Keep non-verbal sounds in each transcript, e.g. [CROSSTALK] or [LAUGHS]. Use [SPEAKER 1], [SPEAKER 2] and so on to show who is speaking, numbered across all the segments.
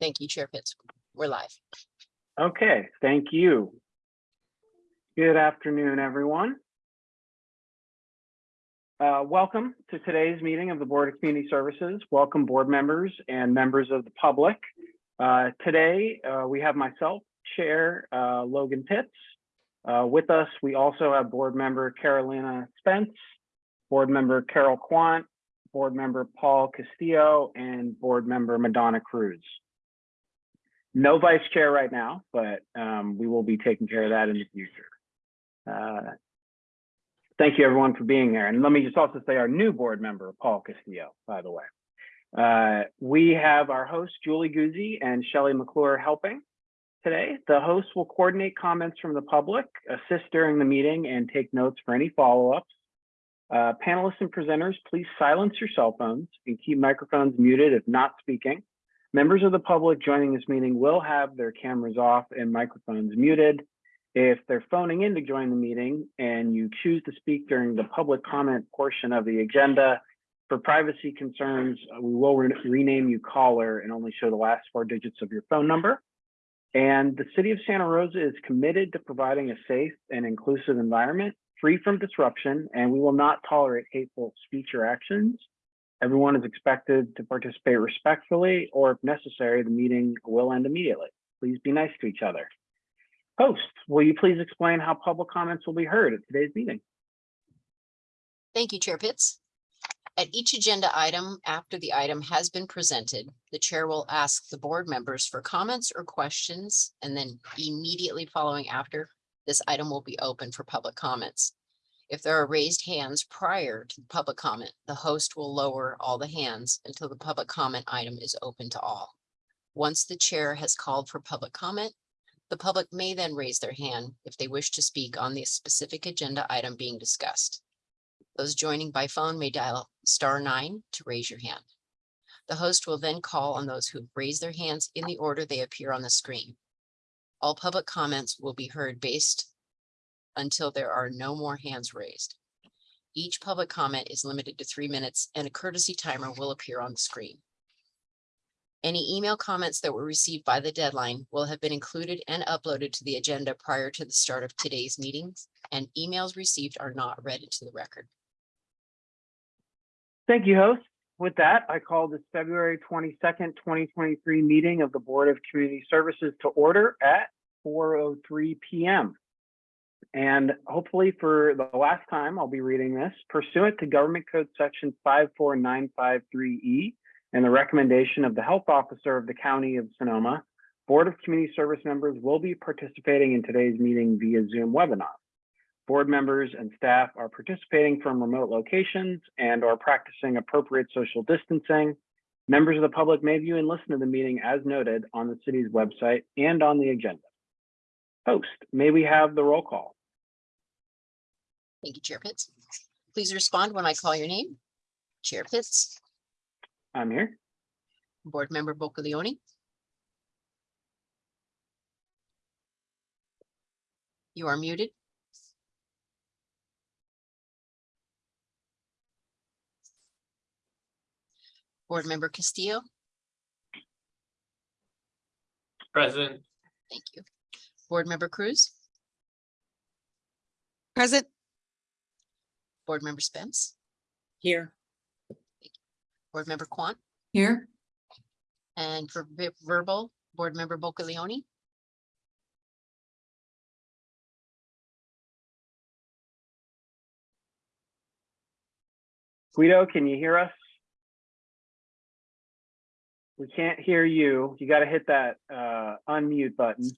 [SPEAKER 1] Thank you, Chair Pitts. We're live.
[SPEAKER 2] Okay, thank you. Good afternoon, everyone. Uh, Welcome to today's meeting of the Board of Community Services. Welcome, board members and members of the public. Uh, Today, uh, we have myself, Chair uh, Logan Pitts. Uh, With us, we also have Board Member Carolina Spence, Board Member Carol Quant, Board Member Paul Castillo, and Board Member Madonna Cruz. No vice chair right now, but um, we will be taking care of that in the future. Uh, Thank you, everyone, for being here. And let me just also say our new board member, Paul Castillo, by the way. Uh, We have our hosts, Julie Guzzi and Shelley McClure helping today. The hosts will coordinate comments from the public, assist during the meeting, and take notes for any follow-ups. Uh, Panelists and presenters, please silence your cell phones and keep microphones muted if not speaking. Members of the public joining this meeting will have their cameras off and microphones muted. If they're phoning in to join the meeting and you choose to speak during the public comment portion of the agenda, for privacy concerns, we will re- rename you caller and only show the last four digits of your phone number. And the city of Santa Rosa is committed to providing a safe and inclusive environment free from disruption, and we will not tolerate hateful speech or actions. Everyone is expected to participate respectfully, or if necessary, the meeting will end immediately. Please be nice to each other. Host, will you please explain how public comments will be heard at today's meeting?
[SPEAKER 1] Thank you, Chair Pitts. At each agenda item, after the item has been presented, the chair will ask the board members for comments or questions, and then immediately following after, this item will be open for public comments. If there are raised hands prior to the public comment, the host will lower all the hands until the public comment item is open to all. Once the chair has called for public comment, the public may then raise their hand if they wish to speak on the specific agenda item being discussed. Those joining by phone may dial star nine to raise your hand. The host will then call on those who raise their hands in the order they appear on the screen. All public comments will be heard based until there are no more hands raised. Each public comment is limited to three minutes and a courtesy timer will appear on the screen. Any email comments that were received by the deadline will have been included and uploaded to the agenda prior to the start of today's meetings, and emails received are not read into the record.
[SPEAKER 2] Thank you, host. With that, I call this February twenty-second, twenty twenty-three meeting of the Board of Community Services to order at four oh three PM. And hopefully for the last time, I'll be reading this pursuant to Government Code Section five four nine five three E and the recommendation of the Health Officer of the County of Sonoma, Board of Community Service members will be participating in today's meeting via Zoom webinar. Board members and staff are participating from remote locations and are practicing appropriate social distancing. Members of the public may view and listen to the meeting as noted on the city's website and on the agenda. Host, may we have the roll call?
[SPEAKER 1] Thank you, Chair Pitts. Please respond when I call your name. Chair Pitts,
[SPEAKER 2] I'm here.
[SPEAKER 1] Board Member Bocaleone. You are muted. Board Member Castillo,
[SPEAKER 3] Present,
[SPEAKER 1] thank you. Board Member Cruz,
[SPEAKER 4] Present.
[SPEAKER 1] Board Member Spence,
[SPEAKER 4] Here.
[SPEAKER 1] Board Member Quant,
[SPEAKER 4] Here.
[SPEAKER 1] and for verbal, Board Member Bocaleone.
[SPEAKER 2] Guido, can you hear us? We can't hear you. You got to hit that uh, unmute button.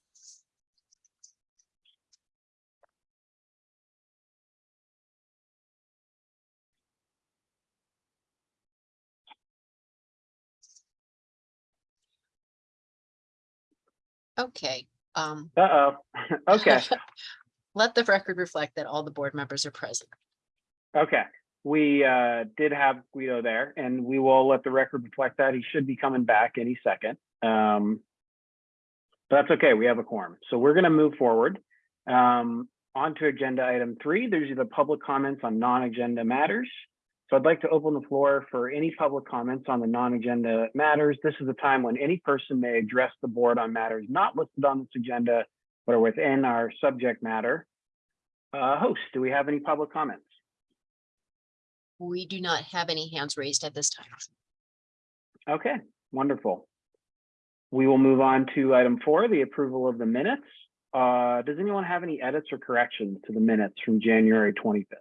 [SPEAKER 1] Okay, um,
[SPEAKER 2] Uh-oh. [LAUGHS] Okay, [LAUGHS]
[SPEAKER 1] let the record reflect that all the board members are present.
[SPEAKER 2] okay. We uh, did have Guido there and we will let the record reflect that. He should be coming back any second. Um, but That's okay. We have a quorum. So we're going to move forward. Um, On to agenda item three. There's the public comments on non-agenda matters. So I'd like to open the floor for any public comments on the non-agenda matters. This is the time when any person may address the board on matters not listed on this agenda, but are within our subject matter. Uh, host, do we have any public comments?
[SPEAKER 1] We do not have any hands raised at this time.
[SPEAKER 2] Okay, wonderful. We will move on to item four, the approval of the minutes. Uh, does anyone have any edits or corrections to the minutes from January twenty-fifth?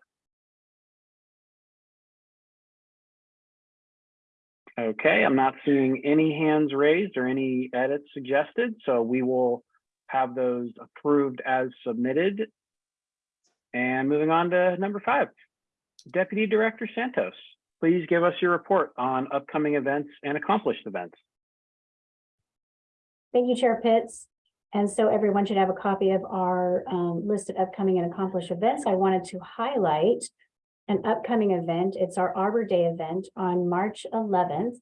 [SPEAKER 2] Okay, I'm not seeing any hands raised or any edits suggested, so we will have those approved as submitted. And moving on to number five, Deputy Director Santos, please give us your report on upcoming events and accomplished events.
[SPEAKER 4] Thank you, Chair Pitts. And so everyone should have a copy of our um, list of upcoming and accomplished events. I wanted to highlight an upcoming event. It's our Arbor Day event on March eleventh.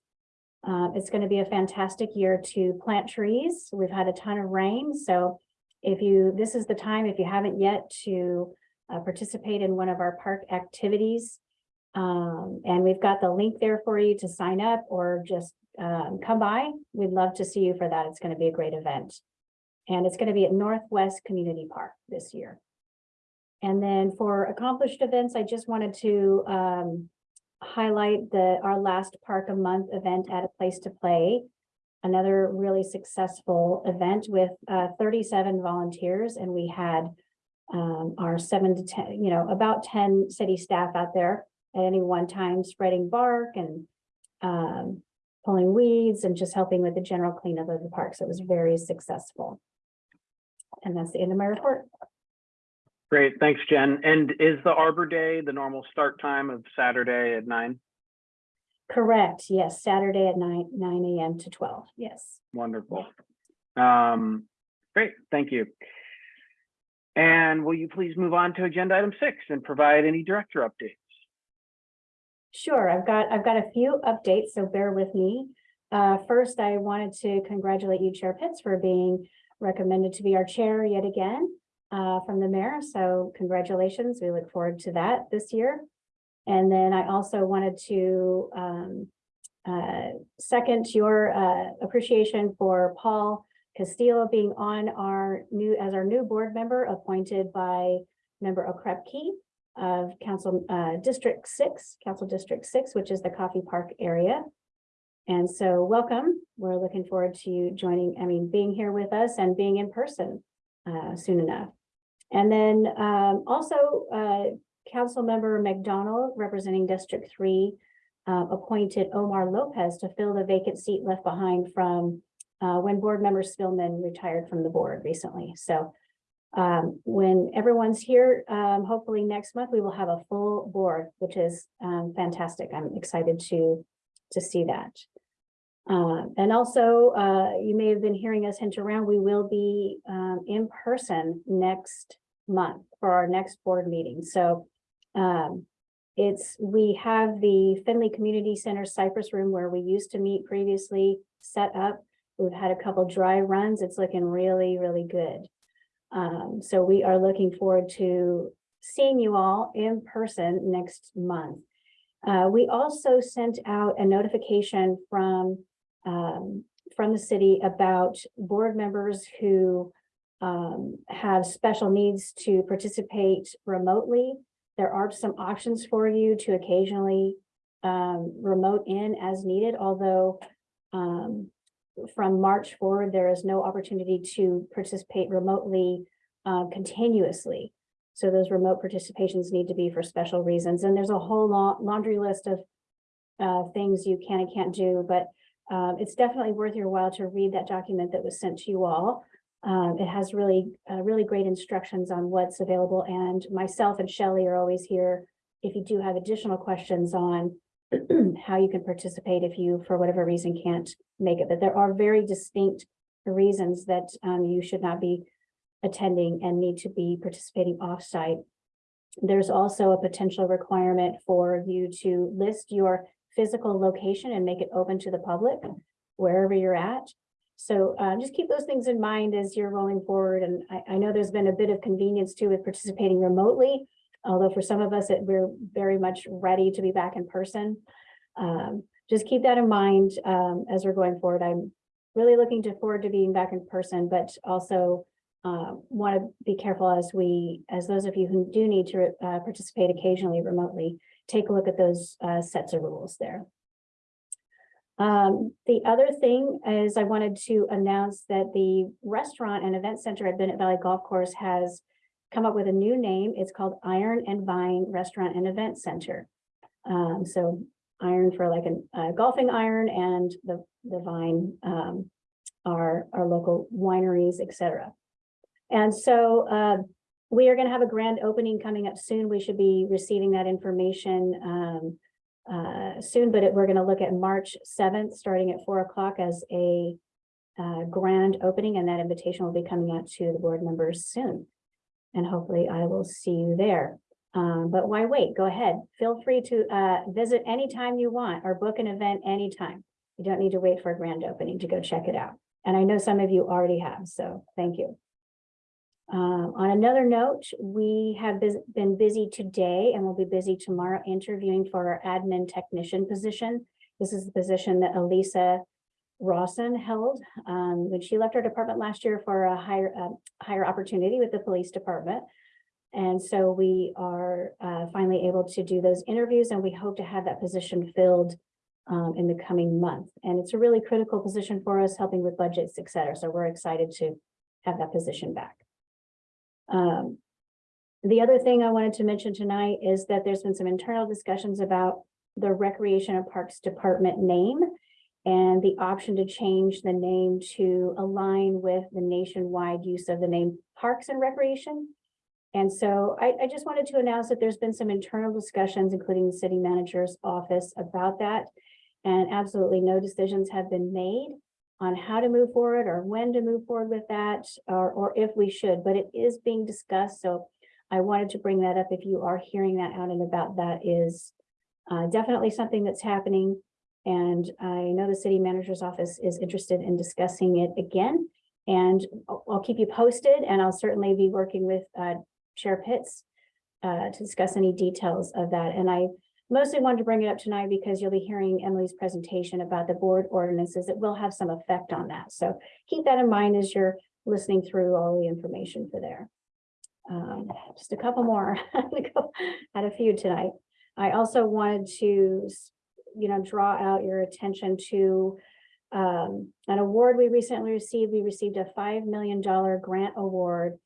[SPEAKER 4] Uh, it's going to be a fantastic year to plant trees. We've had a ton of rain, so if you, this is the time, if you haven't yet, to uh, participate in one of our park activities. Um, and we've got the link there for you to sign up or just um, come by. We'd love to see you for that. It's going to be a great event. And it's going to be at Northwest Community Park this year. And then for accomplished events, I just wanted to um, highlight the, our last Park a Month event at a place to play. Another really successful event with uh, thirty-seven volunteers and we had um, our seven to ten, you know, about ten city staff out there at any one time spreading bark and um, pulling weeds and just helping with the general cleanup of the park. So it was very successful. And that's the end of my report.
[SPEAKER 2] Great, thanks, Jen. And is the Arbor Day the normal start time of Saturday at nine?
[SPEAKER 4] Correct. Yes, Saturday at nine, nine AM to twelve. Yes.
[SPEAKER 2] Wonderful. Um, great, thank you. And will you please move on to agenda item six and provide any director updates?
[SPEAKER 4] Sure, I've got, I've got a few updates, so bear with me. Uh, first, I wanted to congratulate you, Chair Pitts, for being recommended to be our chair yet again uh, from the mayor. So congratulations. We look forward to that this year. And then I also wanted to um, uh, second your uh, appreciation for Paul Castillo being on our new, as our new board member appointed by member Okrepkie of Council uh, District Six, Council District Six, which is the Coffee Park area. And so welcome. We're looking forward to you joining, I mean, being here with us and being in person uh, soon enough. And then um, also uh, Council Member MacDonald, representing District Three, uh, appointed Omar Lopez to fill the vacant seat left behind from uh, when board member Spillman retired from the board recently. So um, when everyone's here, um, hopefully next month, we will have a full board, which is um, fantastic. I'm excited to, to see that. Uh, and also, uh, you may have been hearing us hint around, we will be um, in person next month for our next board meeting. So um, it's, we have the Finley Community Center Cypress Room where we used to meet previously set up. We've had a couple dry runs. It's looking really, really good. Um, so we are looking forward to seeing you all in person next month. Uh, we also sent out a notification from um, from the city about board members who um, have special needs to participate remotely. There are some options for you to occasionally um, remote in as needed, although um, from March forward, there is no opportunity to participate remotely uh, continuously. So those remote participations need to be for special reasons. And there's a whole laundry list of uh, things you can and can't do, but um, it's definitely worth your while to read that document that was sent to you all. Um, it has really, uh, really great instructions on what's available and myself and Shelly are always here if you do have additional questions on [CLEARS THROAT] how you can participate if you, for whatever reason, can't make it. But there are very distinct reasons that um, you should not be attending and need to be participating offsite. There's also a potential requirement for you to list your physical location and make it open to the public wherever you're at. So uh, just keep those things in mind as you're rolling forward. And I, I know there's been a bit of convenience too with participating remotely. although for some of us, it, we're very much ready to be back in person. Um, just keep that in mind, um, as we're going forward. I'm really looking to forward to being back in person, but also uh, want to be careful as we, as those of you who do need to uh, participate occasionally remotely, take a look at those uh, sets of rules there. Um, the other thing is I wanted to announce that the restaurant and event center at Bennett Valley Golf Course has come up with a new name. It's called Iron and Vine Restaurant and Event Center. Um, so iron for like a uh, golfing iron and the, the vine, um, our, our local wineries, et cetera. And so, uh, we are gonna have a grand opening coming up soon. We should be receiving that information, um, uh, soon, but it- we're gonna look at March seventh, starting at four o'clock as a uh, grand opening, and that invitation will be coming out to the board members soon. And hopefully I will see you there. Um, but why wait? Go ahead. Feel free to, uh, visit anytime you want or book an event anytime. You don't need to wait for a grand opening to go check it out. And I know some of you already have, so thank you. Um, on another note, we have been busy today and we'll be busy tomorrow interviewing for our admin technician position. This is the position that Elisa Rawson held, um, when she left our department last year for a higher, uh, higher opportunity with the police department. And so we are, uh, finally able to do those interviews and we hope to have that position filled um, in the coming month. And it's a really critical position for us, helping with budgets, et cetera. So we're excited to have that position back. Um, the other thing I wanted to mention tonight is that there's been some internal discussions about the Recreation and Parks Department name and the option to change the name to align with the nationwide use of the name Parks and Recreation. And so I, I just wanted to announce that there's been some internal discussions, including the city manager's office about that. And absolutely no decisions have been made on how to move forward or when to move forward with that, or, or if we should, but it is being discussed. So I wanted to bring that up. If you are hearing that out and about, that is uh, definitely something that's happening. And I know the city manager's office is interested in discussing it again. And I'll, I'll keep you posted and I'll certainly be working with uh, Chair Pitts uh, to discuss any details of that. And I mostly wanted to bring it up tonight because you'll be hearing Emily's presentation about the board ordinances. It will have some effect on that. So keep that in mind as you're listening through all the information for there. Um, just a couple more. [LAUGHS] Had a few tonight. I also wanted to, you know, draw out your attention to um, an award we recently received. We received a $5 million grant award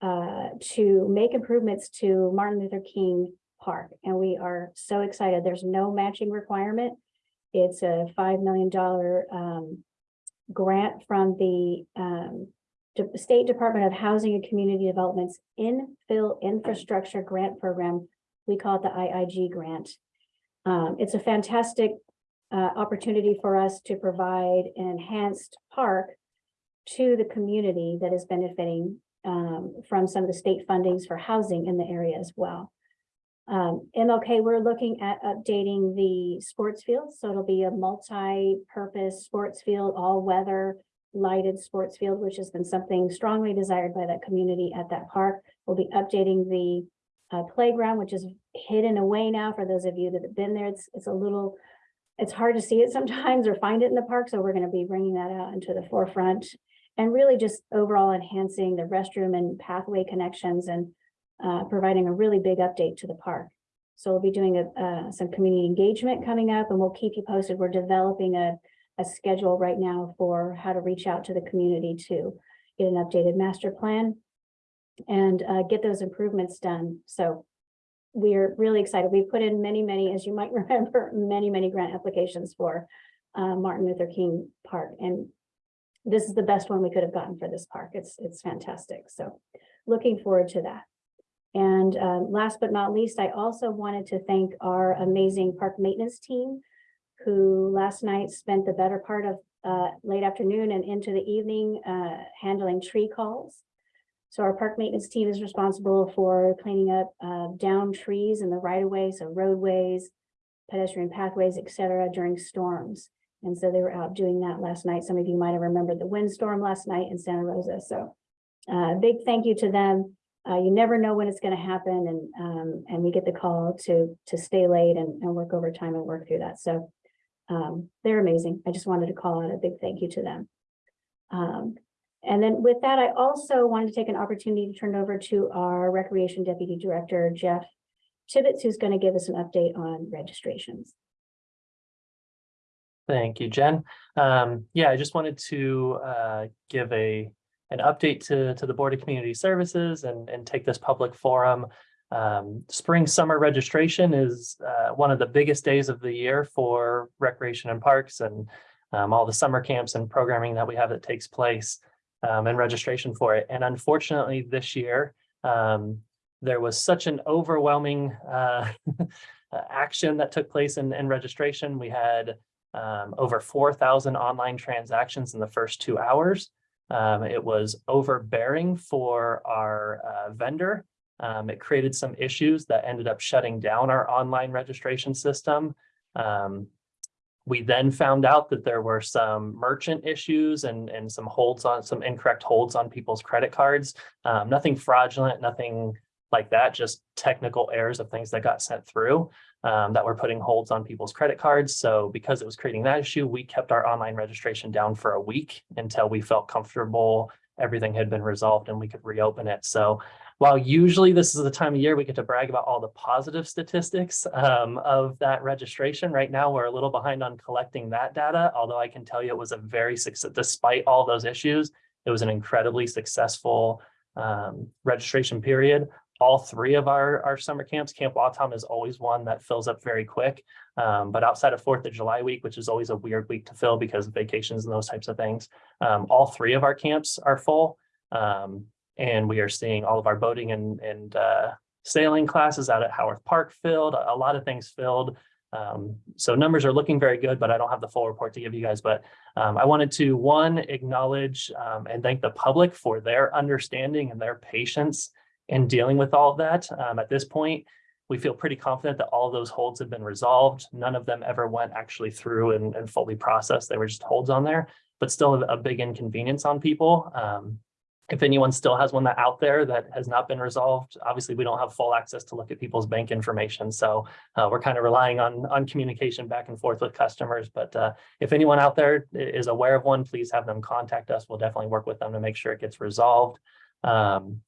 [SPEAKER 4] uh, to make improvements to Martin Luther King Park. And we are so excited. There's no matching requirement. It's a $5 million um, grant from the um, State Department of Housing and Community Development's Infill Infrastructure Grant Program. We call it the IIG grant. Um, it's a fantastic uh, opportunity for us to provide an enhanced park to the community that is benefiting um, from some of the state fundings for housing in the area as well. Um, MLK, we're looking at updating the sports field, so it'll be a multi-purpose sports field, all-weather lighted sports field, which has been something strongly desired by that community at that park. We'll be updating the uh, playground, which is hidden away now for those of you that have been there. It's, it's a little, it's hard to see it [LAUGHS] sometimes or find it in the park, so we're gonna be bringing that out into the forefront. And really just overall enhancing the restroom and pathway connections and uh, providing a really big update to the park. So we'll be doing a, uh, some community engagement coming up and we'll keep you posted. We're developing a, a schedule right now for how to reach out to the community to get an updated master plan and uh, get those improvements done. So we're really excited. We put in many, many, as you might [LAUGHS] remember, many, many grant applications for uh, Martin Luther King Park. And this is the best one we could have gotten for this park. It's, it's fantastic. So looking forward to that. And um, last but not least, I also wanted to thank our amazing park maintenance team who last night spent the better part of uh, late afternoon and into the evening uh, handling tree calls. So our park maintenance team is responsible for cleaning up uh, down trees in the right of way, so roadways, pedestrian pathways, et cetera, during storms. And so they were out doing that last night. Some of you might have remembered the windstorm last night in Santa Rosa. So uh, big thank you to them. Uh, you never know when it's gonna happen and, um, and we get the call to, to stay late and, and work overtime and work through that. So, um, they're amazing. I just wanted to call out a big thank you to them. Um, and then with that, I also wanted to take an opportunity to turn over to our Recreation Deputy Director, Jeff Tibbetts, who's going to give us an update on registrations.
[SPEAKER 5] Thank you, Jen. Um, yeah, I just wanted to uh, give a an update to to the Board of Community Services and and take this public forum. Um, spring summer registration is uh, one of the biggest days of the year for recreation and parks and um, all the summer camps and programming that we have that takes place um, and registration for it. And unfortunately, this year um, there was such an overwhelming uh, [LAUGHS] action that took place in, in registration. We had um, over 4,000 online transactions in the first two hours. Um, it was overbearing for our uh, vendor. Um, it created some issues that ended up shutting down our online registration system. Um, we then found out that there were some merchant issues and, and some holds on some incorrect holds on people's credit cards. Um, nothing fraudulent, nothing like that, just technical errors of things that got sent through um, that were putting holds on people's credit cards. So because it was creating that issue, we kept our online registration down for a week until we felt comfortable, everything had been resolved and we could reopen it. So while usually this is the time of year we get to brag about all the positive statistics um, of that registration, right now we're a little behind on collecting that data, although I can tell you it was a very success, despite all those issues, it was an incredibly successful um, registration period all three of our, our summer camps, Camp Watom is always one that fills up very quick. Um, but outside of Fourth of July week, which is always a weird week to fill because of vacations and those types of things, um, all three of our camps are full. Um, and we are seeing all of our boating and, and uh, sailing classes out at Howarth Park filled, a lot of things filled. Um, so numbers are looking very good, but I don't have the full report to give you guys. But um, I wanted to, one, acknowledge um, and thank the public for their understanding and their patience in dealing with all of that. Um, at this point, we feel pretty confident that all those holds have been resolved. None of them ever went actually through and, and fully processed. They were just holds on there, but still a, a big inconvenience on people. Um, if anyone still has one that out there that has not been resolved, obviously we don't have full access to look at people's bank information. So uh, we're kind of relying on, on communication back and forth with customers. But uh, if anyone out there is aware of one, please have them contact us. We'll definitely work with them to make sure it gets resolved. Um,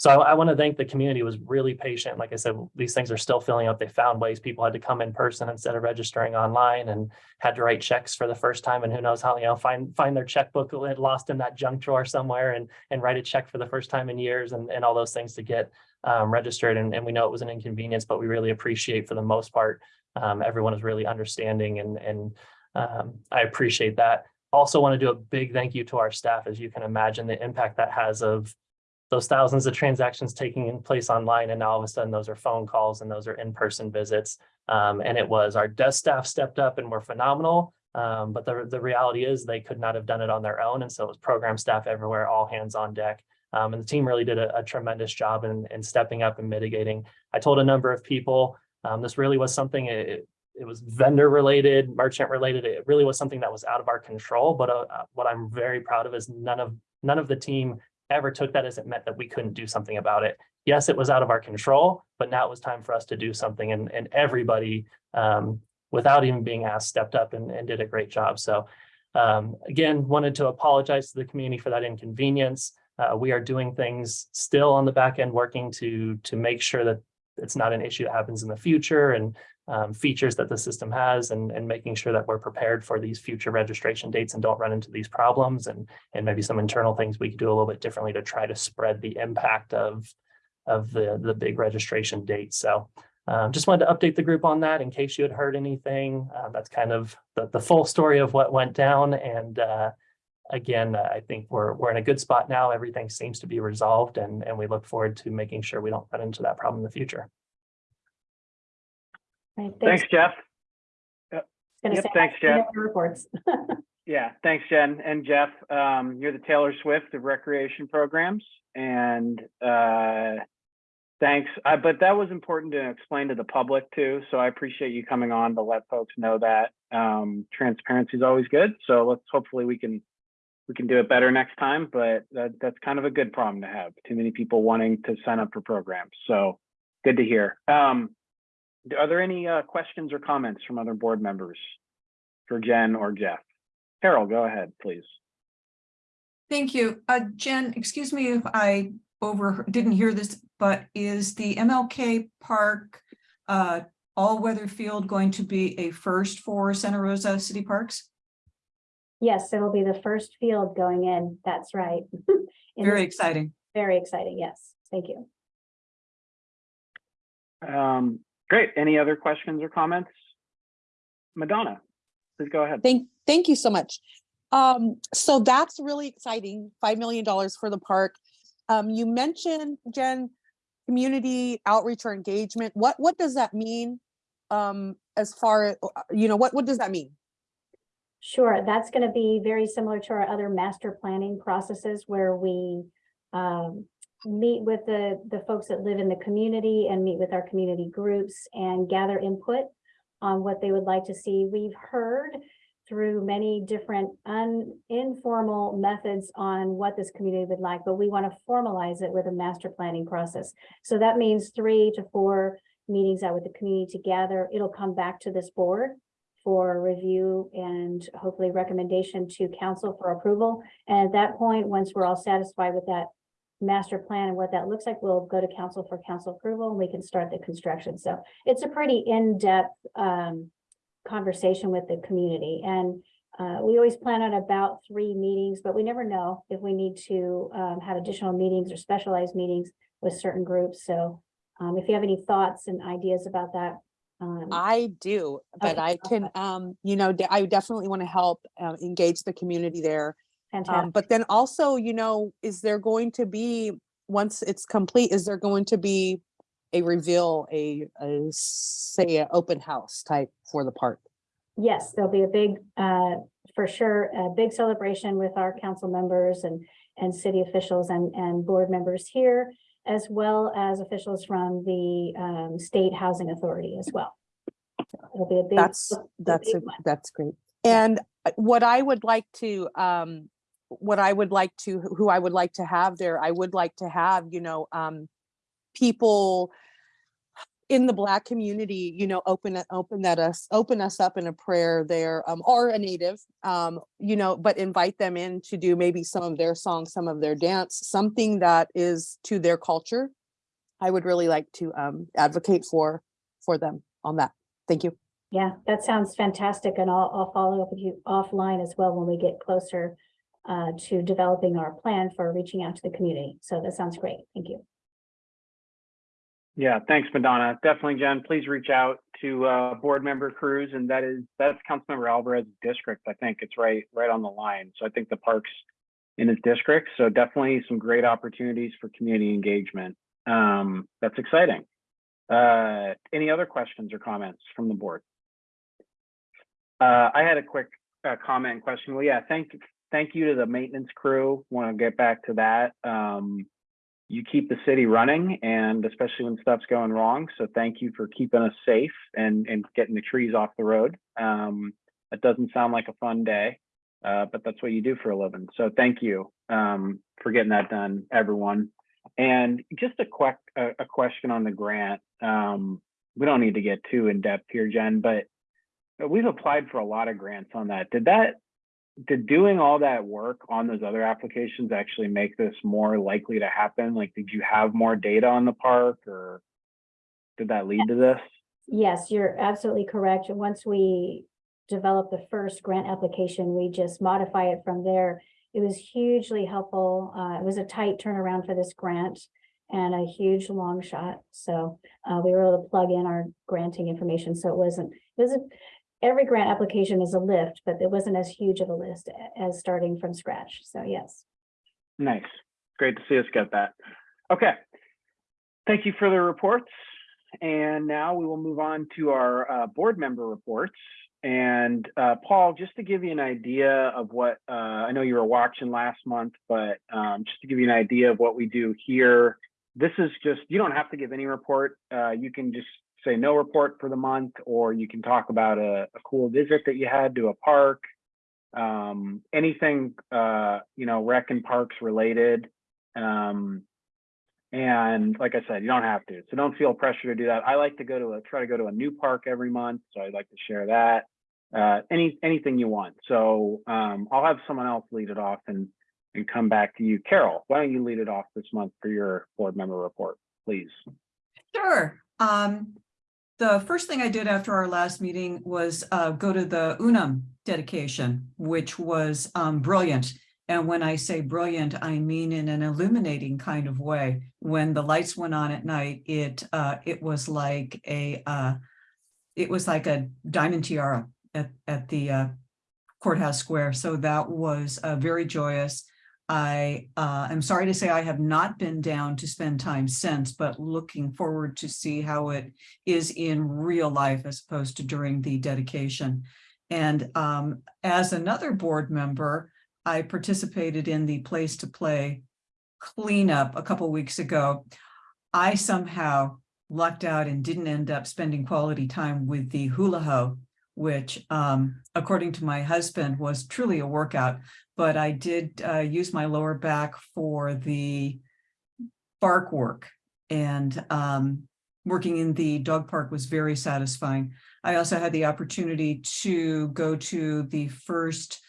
[SPEAKER 5] so I, I want to thank the community was really patient. Like I said, these things are still filling up. They found ways people had to come in person instead of registering online and had to write checks for the first time. And who knows how, you know, find find their checkbook lost in that junk drawer somewhere and and write a check for the first time in years and, and all those things to get um, registered. And, and we know it was an inconvenience, but we really appreciate for the most part, um, everyone is really understanding and, and um, I appreciate that. Also want to do a big thank you to our staff. As you can imagine, the impact that has of those thousands of transactions taking place online and now all of a sudden those are phone calls and those are in-person visits. Um, and it was our desk staff stepped up and were phenomenal. Um, but the, the reality is they could not have done it on their own. And so it was program staff everywhere, all hands on deck. Um, and the team really did a, a tremendous job in, in stepping up and mitigating. I told a number of people, um, this really was something, it, it was vendor related, merchant related. It really was something that was out of our control. But uh, what I'm very proud of is none of none of the team ever took that as it meant that we couldn't do something about it. Yes, it was out of our control, but now it was time for us to do something and, and everybody, um, without even being asked, stepped up and, and did a great job. So um, again, wanted to apologize to the community for that inconvenience. Uh, we are doing things still on the back end, working to, to make sure that it's not an issue that happens in the future and um, features that the system has and, and making sure that we're prepared for these future registration dates and don't run into these problems and, and maybe some internal things we could do a little bit differently to try to spread the impact of, of the, the big registration dates. So um, just wanted to update the group on that in case you had heard anything. Uh, that's kind of the, the full story of what went down. And uh, again, I think we're, we're in a good spot now. Everything seems to be resolved and, and we look forward to making sure we don't run into that problem in the future.
[SPEAKER 4] Right,
[SPEAKER 2] Thanks, Jeff.
[SPEAKER 4] Gonna
[SPEAKER 2] Yep,
[SPEAKER 4] say,
[SPEAKER 2] thanks,
[SPEAKER 4] I
[SPEAKER 2] Jeff.
[SPEAKER 4] Reports. [LAUGHS]
[SPEAKER 2] Yeah, thanks, Jen and Jeff. Um, you're the Taylor Swift of recreation programs and, uh, thanks. Uh, but that was important to explain to the public too. So I appreciate you coming on to let folks know that, um, transparency is always good. So let's, hopefully we can we can do it better next time, but that, that's kind of a good problem to have. Too many people wanting to sign up for programs. So good to hear. Um, are there any uh, questions or comments from other board members for Jen or Jeff? Carol, go ahead, please.
[SPEAKER 6] Thank you. Uh, Jen, excuse me if I over, didn't hear this, but is the MLK Park uh, all-weather field going to be a first for Santa Rosa City Parks?
[SPEAKER 4] Yes, it'll be the first field going in. That's right. [LAUGHS]
[SPEAKER 6] Very exciting.
[SPEAKER 4] Very exciting. Yes, thank you.
[SPEAKER 2] Um, great. Any other questions or comments? Madonna, please go ahead.
[SPEAKER 7] Thank, thank you so much. Um, so that's really exciting, $5 million for the park. Um, you mentioned, Jen, community outreach or engagement. What, what does that mean? Um, as far, as you know, what, what does that mean?
[SPEAKER 4] Sure, that's going to be very similar to our other master planning processes where we um, meet with the, the folks that live in the community and meet with our community groups and gather input on what they would like to see. We've heard through many different informal methods on what this community would like, but we want to formalize it with a master planning process. So that means three to four meetings out with the community to gather. It'll come back to this board for review and hopefully recommendation to council for approval. And at that point, once we're all satisfied with that master plan and what that looks like, we'll go to council for council approval and we can start the construction. So it's a pretty in-depth um conversation with the community and uh, we always plan on about three meetings, but we never know if we need to um have additional meetings or specialized meetings with certain groups. So um if you have any thoughts and ideas about that. um,
[SPEAKER 7] I do, but
[SPEAKER 4] Okay,
[SPEAKER 7] I can, um, you know, I definitely want to help, uh, engage the community there. Um, but then also, you know, is there going to be, once it's complete, is there going to be a reveal, a, a, say, an open house type for the park?
[SPEAKER 4] Yes, there'll be a big, uh, for sure, a big celebration with our council members and, and city officials and, and board members here, as well as officials from the, um, State Housing Authority as well. It'll be a big.
[SPEAKER 7] That's, that's,
[SPEAKER 4] big
[SPEAKER 7] a- that's great. And uh, what I would like to, um, what I would like to, who I would like to have there, I would like to have, you know, um, people in the black community, you know, open, open that us, open us up in a prayer there, um, or a native, um, you know, but invite them in to do maybe some of their songs, some of their dance, something that is to their culture. I would really like to, um, advocate for, for them on that. Thank you.
[SPEAKER 4] Yeah, that sounds fantastic. And I'll, I'll follow up with you offline as well when we get closer uh, to developing our plan for reaching out to the community. So that sounds great. Thank you.
[SPEAKER 2] Yeah, thanks, Madonna. Definitely, Jen, please reach out to uh, board member Cruz, and that is, that's Councilmember Alvarez's district. I think it's right, right on the line. So I think the park's in his district, so definitely some great opportunities for community engagement. Um, That's exciting. Uh, Any other questions or comments from the board? Uh, I had a quick uh, comment question. Well, yeah, thank, thank you to the maintenance crew. Want to get back to that. Um, you keep the city running and especially when stuff's going wrong. So thank you for keeping us safe and, and getting the trees off the road. Um, that doesn't sound like a fun day, uh, but that's what you do for a living. So thank you um, for getting that done, everyone. And just a quick a, a question on the grant. Um, we don't need to get too in depth here, Jen, but we've applied for a lot of grants on that. Did that did doing all that work on those other applications actually make this more likely to happen? Like, did you have more data on the park or did that lead to this?
[SPEAKER 4] Yes, you're absolutely correct. Once we developed the first grant application, we just modify it from there. It was hugely helpful. Uh, it was a tight turnaround for this grant and a huge long shot. So uh, we were able to plug in our granting information. So it wasn't, it wasn't, every grant application is a lift, but it wasn't as huge of a list as starting from scratch. So yes.
[SPEAKER 2] Nice. Great to see us get that. Okay. Thank you for the reports. And now we will move on to our uh, board member reports. And uh, Paul, just to give you an idea of what, uh, I know you were watching last month, but um, just to give you an idea of what we do here, this is just, you don't have to give any report. Uh, you can just say no report for the month, or you can talk about a, a cool visit that you had to a park, um, anything, uh, you know, rec and parks related. Um, and like I said, you don't have to, so don't feel pressure to do that. I like to go to a, try to go to a new park every month, so I'd like to share that. Uh, any, anything you want. So, um, I'll have someone else lead it off and, and come back to you. Carol, why don't you lead it off this month for your board member report, please?
[SPEAKER 6] Sure. Um, the first thing I did after our last meeting was uh, go to the UNAM dedication, which was um, brilliant. And when I say brilliant, I mean in an illuminating kind of way. When the lights went on at night, it uh, it was like a uh, it was like a diamond tiara at at the uh, courthouse square. So that was uh, very joyous. I uh, am sorry to say I have not been down to spend time since, but looking forward to see how it is in real life as opposed to during the dedication. And um, as another board member, I participated in the place to play cleanup a couple weeks ago. I somehow lucked out and didn't end up spending quality time with the hula hoe, which um, according to my husband was truly a workout but I did uh, use my lower back for the bark work and um, working in the dog park was very satisfying. I also had the opportunity to go to the first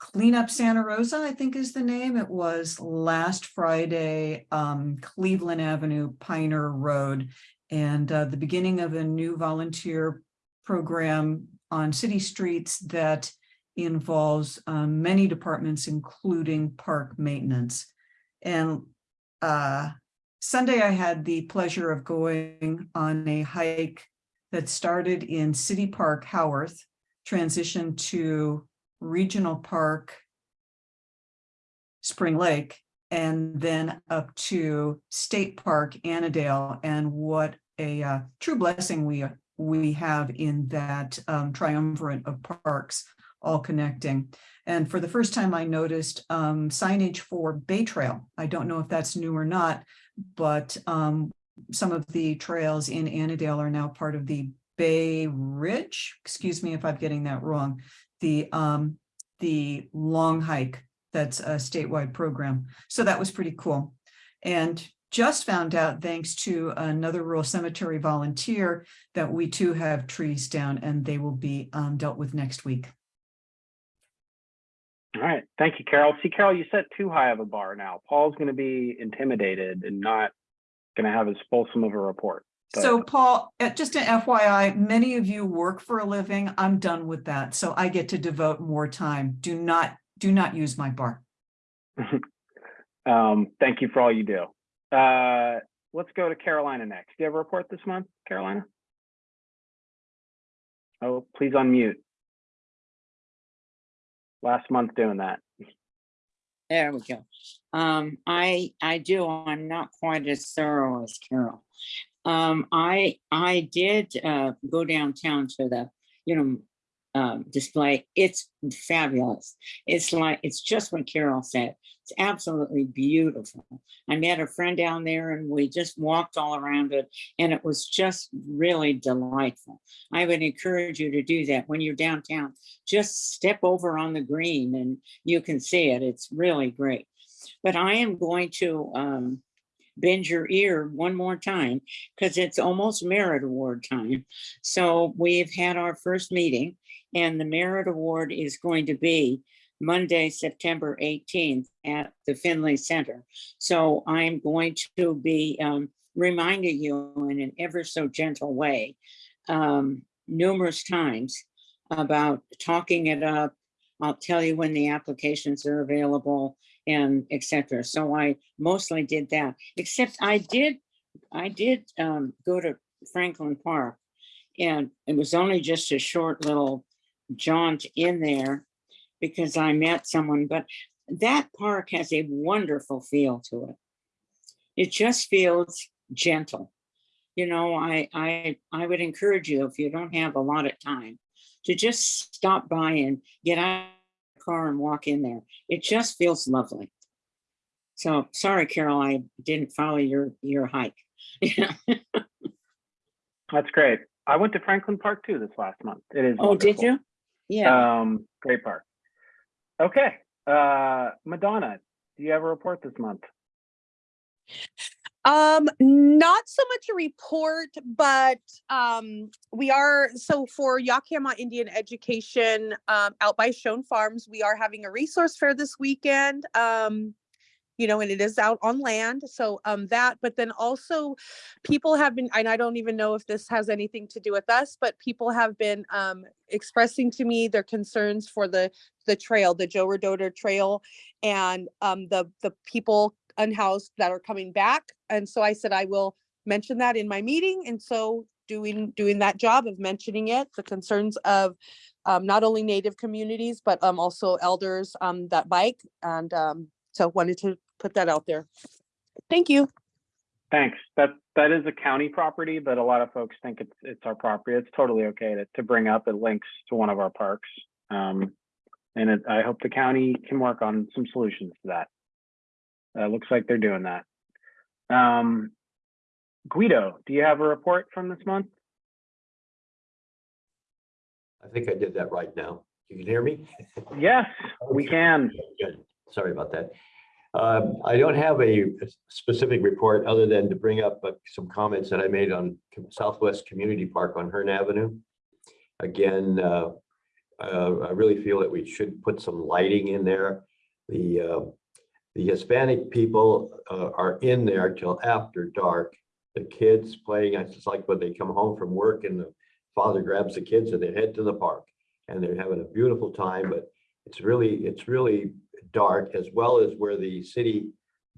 [SPEAKER 6] Cleanup Santa Rosa, I think is the name. It was last Friday, um, Cleveland Avenue, Piner Road, and uh, the beginning of a new volunteer program on city streets that involves um, many departments, including park maintenance. And uh, Sunday, I had the pleasure of going on a hike that started in City Park, Howarth, transitioned to Regional Park, Spring Lake, and then up to State Park, Annadel, and what a uh, true blessing we we have in that um, triumvirate of parks all connecting. And for the first time, I noticed um, signage for Bay Trail. I don't know if that's new or not, but um, some of the trails in Annadel are now part of the Bay Ridge. Excuse me if I'm getting that wrong. The um, the long hike that's a statewide program. So that was pretty cool. And just found out, thanks to another rural cemetery volunteer, that we too have trees down and they will be um, dealt with next week.
[SPEAKER 2] All right, thank you, Carol. See, Carol, you set too high of a bar now. Paul's going to be intimidated and not going to have as fulsome of a report. But-
[SPEAKER 6] So Paul, uh, just an FYI, many of you work for a living. I'm done with that. So I get to devote more time. Do not, do not use my bar. [LAUGHS]
[SPEAKER 2] um, thank you for all you do. Uh, let's go to Carolina next. Do you have a report this month, Carolina? Oh, please unmute. Last month doing that.
[SPEAKER 8] There we go. Um, I, I do, I'm not quite as thorough as Carol. Um, I, I did, uh, go downtown to the, you know, um, display. It's fabulous. It's like, it's just what Carol said. It's absolutely beautiful. I met a friend down there and we just walked all around it and it was just really delightful. I would encourage you to do that when you're downtown. Just step over on the green and you can see it. It's really great. But I am going to um, bend your ear one more time because it's almost merit award time. So we've had our first meeting and the merit award is going to be Monday, September 18th at the Finley Center. So I'm going to be um, reminding you in an ever so gentle way um, numerous times about talking it up. I'll tell you when the applications are available and etc. So I mostly did that, except I did, I did um, go to Franklin Park and it was only just a short little jaunt in there because I met someone, but that park has a wonderful feel to it. It just feels gentle. You know, I, I, I would encourage you, if you don't have a lot of time, to just stop by and get out car and walk in there. It just feels lovely. So sorry, Carol, I didn't follow your, your hike. [LAUGHS]
[SPEAKER 2] That's great. I went to Franklin Park too this last month. It is.
[SPEAKER 8] Oh, did you? Yeah,
[SPEAKER 2] Um, great park. Okay, uh, Madonna, do you have a report this month?
[SPEAKER 7] Um, not so much a report, but um, we are, so for Yakima Indian Education um, out by Shone Farms, we are having a resource fair this weekend. Um, you know, and it is out on land. So um that, but then also people have been, and I don't even know if this has anything to do with us, but people have been um expressing to me their concerns for the the trail, the Joe Rodota Trail and um the the people unhoused that are coming back. And so I said I will mention that in my meeting. And so doing doing that job of mentioning it, the concerns of um not only native communities, but um also elders um that bike and um so wanted to put that out there. Thank you.
[SPEAKER 2] Thanks. That, that is a county property, but a lot of folks think it's, it's our property. It's totally okay to, to bring up. It links to one of our parks. Um, and it, I hope the county can work on some solutions to that. Uh, looks like they're doing that. Um, Guido, do you have a report from this month?
[SPEAKER 9] I think I did that right now. You can hear me?
[SPEAKER 2] Yes, we can.
[SPEAKER 9] Good. Sorry about that. Um, I don't have a specific report other than to bring up uh, some comments that I made on Southwest Community Park on Hearn Avenue. Again, uh, uh, I really feel that we should put some lighting in there. The, uh, the Hispanic people uh, are in there till after dark. The kids playing, it's just like when they come home from work and the father grabs the kids and they head to the park. And they're having a beautiful time, but it's really, it's really dark as well as where the city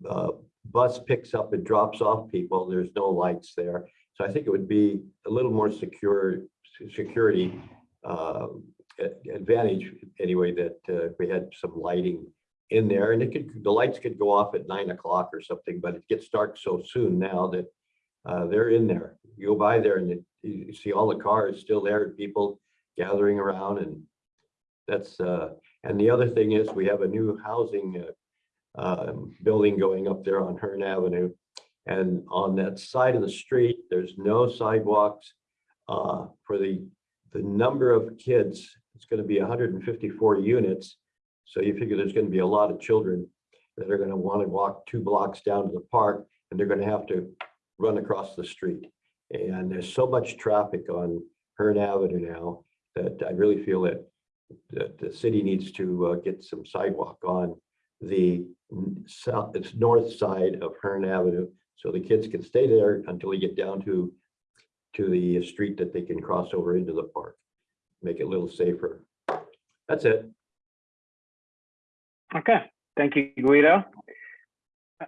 [SPEAKER 9] uh, bus picks up and drops off people. There's no lights there. So I think it would be a little more secure, security uh, advantage anyway, that uh, we had some lighting in there and it could, the lights could go off at nine o'clock or something, but it gets dark so soon now that uh, they're in there. You go by there and it- you see all the cars still there, and people gathering around and that's, uh, and the other thing is we have a new housing uh, um, building going up there on Hearn Avenue. And on that side of the street, there's no sidewalks uh, for the, the number of kids. It's going to be hundred and fifty-four units. So you figure there's going to be a lot of children that are going to want to walk two blocks down to the park and they're going to have to run across the street. And there's so much traffic on Hearn Avenue now that I really feel that that the city needs to uh, get some sidewalk on the south, it's north side of Hearn Avenue. So the kids can stay there until they get down to, to the street that they can cross over into the park. Make it a little safer. That's it.
[SPEAKER 2] Okay, thank you, Guido.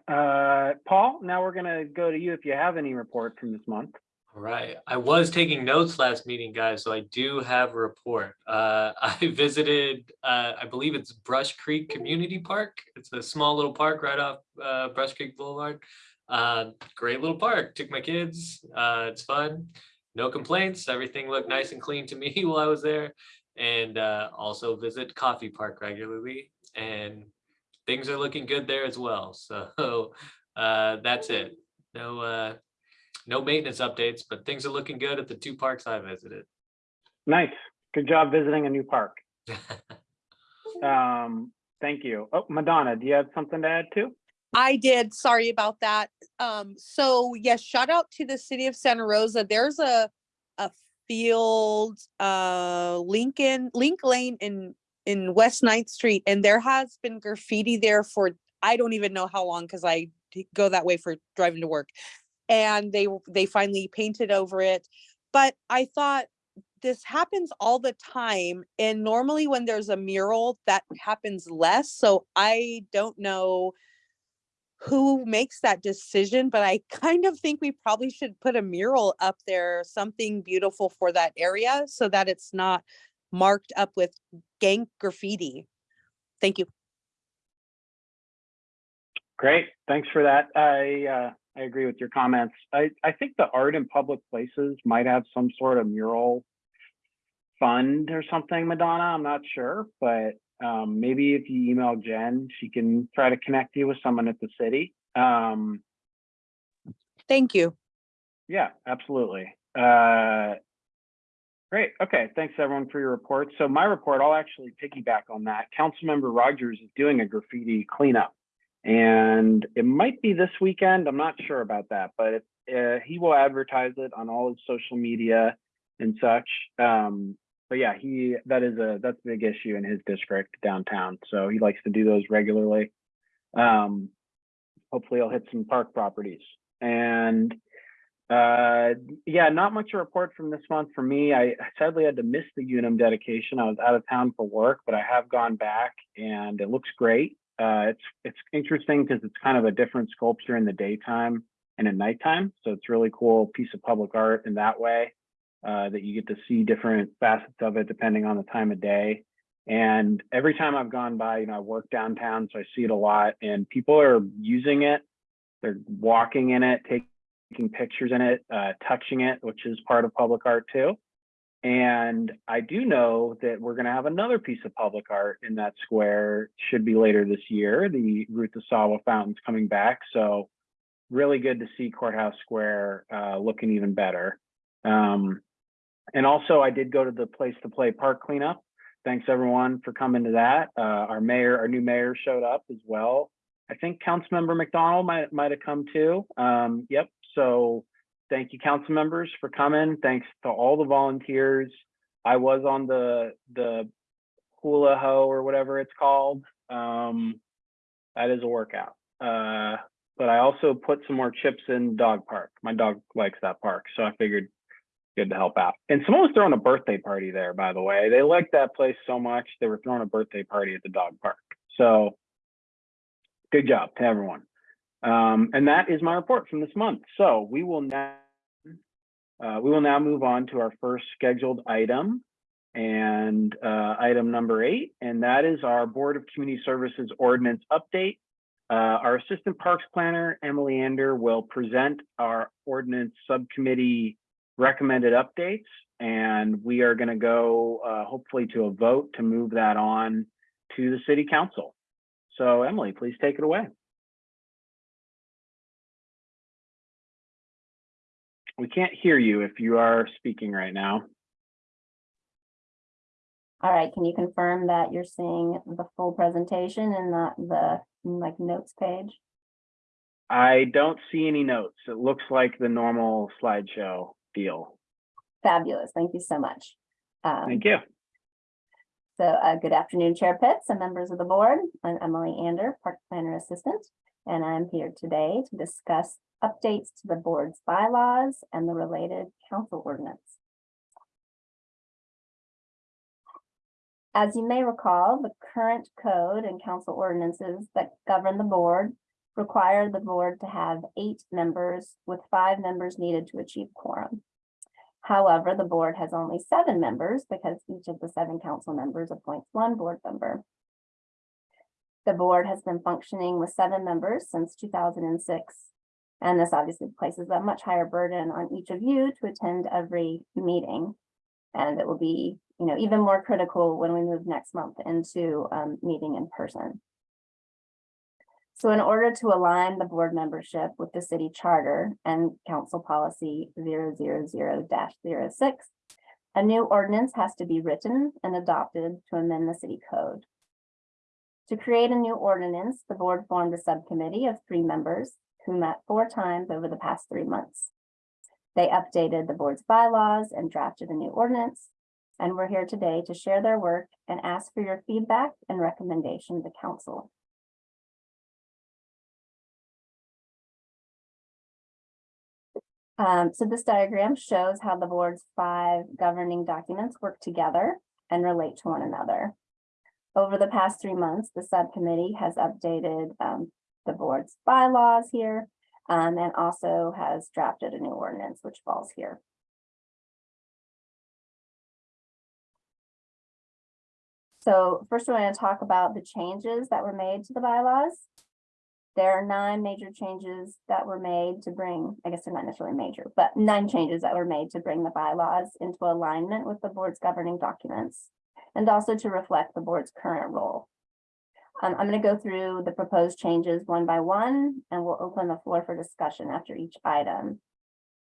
[SPEAKER 2] Uh, Paul, now we're gonna go to you if you have any report from this month.
[SPEAKER 3] All right, I was taking notes last meeting, guys, so I do have a report. Uh, [LAUGHS] I visited, uh, I believe it's Brush Creek Community Park. It's a small little park right off, uh, Brush Creek Boulevard. Uh, great little park, took my kids, uh, it's fun, no complaints, everything looked nice and clean to me [LAUGHS] while I was there. And, uh, also visit Coffey Park regularly, and things are looking good there as well, [LAUGHS] so, uh, that's it. No, uh, no maintenance updates, but things are looking good at the two parks I visited.
[SPEAKER 2] Nice, good job visiting a new park. [LAUGHS] Um, thank you. Oh, Madonna, do you have something to add too?
[SPEAKER 7] I did. Sorry about that. Um, so yes, shout out to the city of Santa Rosa. There's a a field, uh, Lincoln, Link Lane in in West Ninth Street, and there has been graffiti there for I don't even know how long because I go that way for driving to work. And they they finally painted over it. But I thought this happens all the time. And normally when there's a mural, that happens less. So I don't know who makes that decision, but I kind of think we probably should put a mural up there, something beautiful for that area so that it's not marked up with gang graffiti. Thank you.
[SPEAKER 2] Great, thanks for that. I, uh, I agree with your comments. I, I think the art in public places might have some sort of mural fund or something, Madonna, I'm not sure, but, um, maybe if you email Jen, she can try to connect you with someone at the city. Um,
[SPEAKER 7] Thank you.
[SPEAKER 2] yeah, absolutely. Uh, Great. Okay. Thanks everyone for your report. So my report, I'll actually piggyback on that. Councilmember Rogers is doing a graffiti cleanup. And it might be this weekend. I'm not sure about that, but uh, he will advertise it on all his social media and such. Um, but yeah, he that is a that's a big issue in his district downtown. So he likes to do those regularly. Um, hopefully he'll hit some park properties. And uh, yeah, not much to report from this month for me. I sadly had to miss the Unum dedication. I was out of town for work, but I have gone back and it looks great. Uh, it's it's interesting because it's kind of a different sculpture in the daytime and at nighttime. So it's really cool piece of public art in that way uh, that you get to see different facets of it depending on the time of day. And every time I've gone by, you know, I work downtown, so I see it a lot and people are using it. They're walking in it, taking pictures in it, uh, touching it, which is part of public art too. And I do know that we're going to have another piece of public art in that square, should be later this year. The Ruth Asawa fountain's coming back. So really good to see Courthouse Square uh, looking even better. Um, and also, I did go to the Place to Play Park cleanup. Thanks everyone for coming to that. Uh, our mayor, our new mayor showed up as well. I think Councilmember MacDonald might might have come too. Um, yep. So thank you, council members, for coming. Thanks to all the volunteers. I was on the the hula hoe or whatever it's called. Um, that is a workout. Uh, but I also put some more chips in dog park. My dog likes that park, so I figured good to help out. And someone was throwing a birthday party there, by the way. They liked that place so much they were throwing a birthday party at the dog park. So good job to everyone. Um, and that is my report from this month. So we will now uh, we will now move on to our first scheduled item and uh, item number eight, and that is our Board of Community Services Ordinance Update. Uh, our Assistant Parks Planner, Emily Ander, will present our ordinance subcommittee recommended updates, and we are going to go uh, hopefully to a vote to move that on to the City Council. So Emily, please take it away. We can't hear you if you are speaking right now.
[SPEAKER 10] All right, can you confirm that you're seeing the full presentation and not the like notes page?
[SPEAKER 2] I don't see any notes. It looks like the normal slideshow deal.
[SPEAKER 10] Fabulous, thank you so much. Um,
[SPEAKER 2] Thank you.
[SPEAKER 10] So uh, good afternoon, Chair Pitts and members of the board. I'm Emily Ander, Park Planner Assistant, and I'm here today to discuss updates to the board's bylaws and the related council ordinance. As you may recall, the current code and council ordinances that govern the board require the board to have eight members with five members needed to achieve quorum. However, the board has only seven members because each of the seven council members appoints one board member. The board has been functioning with seven members since two thousand and this obviously places a much higher burden on each of you to attend every meeting. And it will be, you know, even more critical when we move next month into um, meeting in person. So in order to align the board membership with the city charter and council policy 000-06, a new ordinance has to be written and adopted to amend the city code. To create a new ordinance, the board formed a subcommittee of three members who met four times over the past three months. They updated the board's bylaws and drafted a new ordinance, and we're here today to share their work and ask for your feedback and recommendation to council. Um, so this diagram shows how the board's five governing documents work together and relate to one another. Over the past three months, the subcommittee has updated um, the board's bylaws here um, and also has drafted a new ordinance which falls here. So first, we're going to talk about the changes that were made to the bylaws. There are nine major changes that were made to bring, I guess they're not necessarily major, but nine changes that were made to bring the bylaws into alignment with the board's governing documents and also to reflect the board's current role. Um, I'm going to go through the proposed changes one by one, and we'll open the floor for discussion after each item.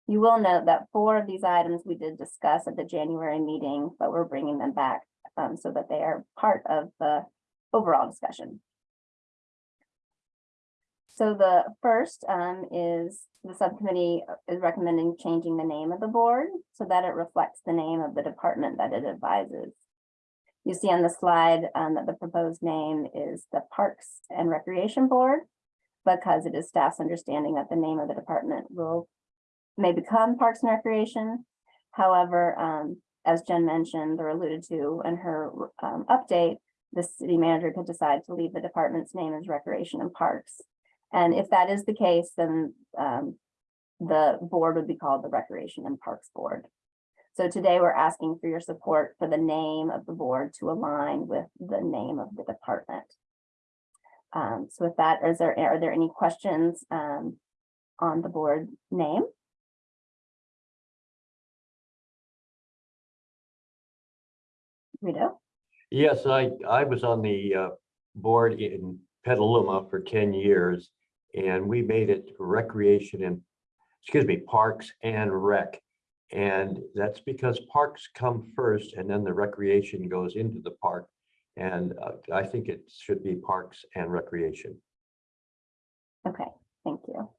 [SPEAKER 10] You will note that four of these items we did discuss at the January meeting, but we're bringing them back um, so that they are part of the overall discussion. So the first um, is the subcommittee is recommending changing the name of the board so that it reflects the name of the department that it advises. You see on the slide um, that the proposed name is the Parks and Recreation Board because it is staff's understanding that the name of the department will may become Parks and Recreation. However, um, as Jen mentioned or alluded to in her um, update, the city manager could decide to leave the department's name as Recreation and Parks. And if that is the case, then um, the board would be called the Recreation and Parks Board. So today we're asking for your support for the name of the board to align with the name of the department. Um, so with that, is there, are there any questions um, on the board name? Rito?
[SPEAKER 9] Yes, I, I was on the uh, board in Petaluma for ten years. And we made it recreation and, excuse me, parks and rec. And that's because parks come first and then the recreation goes into the park. And uh, I think it should be parks and recreation.
[SPEAKER 10] Okay, thank you.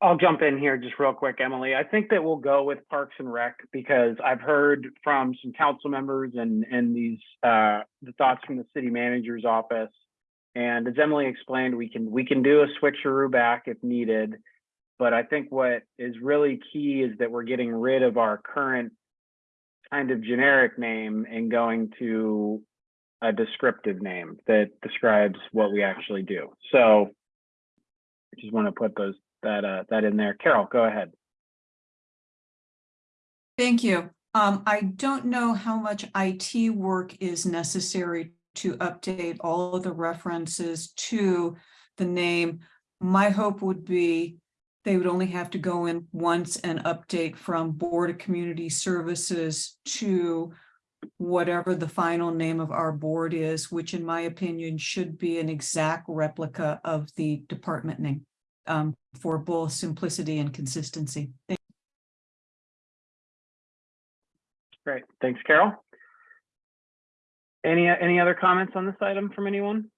[SPEAKER 2] I'll jump in here just real quick, Emily. I think that we'll go with Parks and Rec because I've heard from some council members and, and these, uh, the thoughts from the city manager's office. And as Emily explained, we can, we can do a switcheroo back if needed. But I think what is really key is that we're getting rid of our current kind of generic name and going to a descriptive name that describes what we actually do. So I just want to put those that uh that in there. Carol, go ahead.
[SPEAKER 6] Thank you. Um, I don't know how much IT work is necessary to update all of the references to the name. My hope would be they would only have to go in once and update from Board of Community Services to whatever the final name of our board is, which in my opinion should be an exact replica of the department name um, for both simplicity and consistency. Thank
[SPEAKER 2] Great, thanks, Carol. Any any other comments on this item from anyone?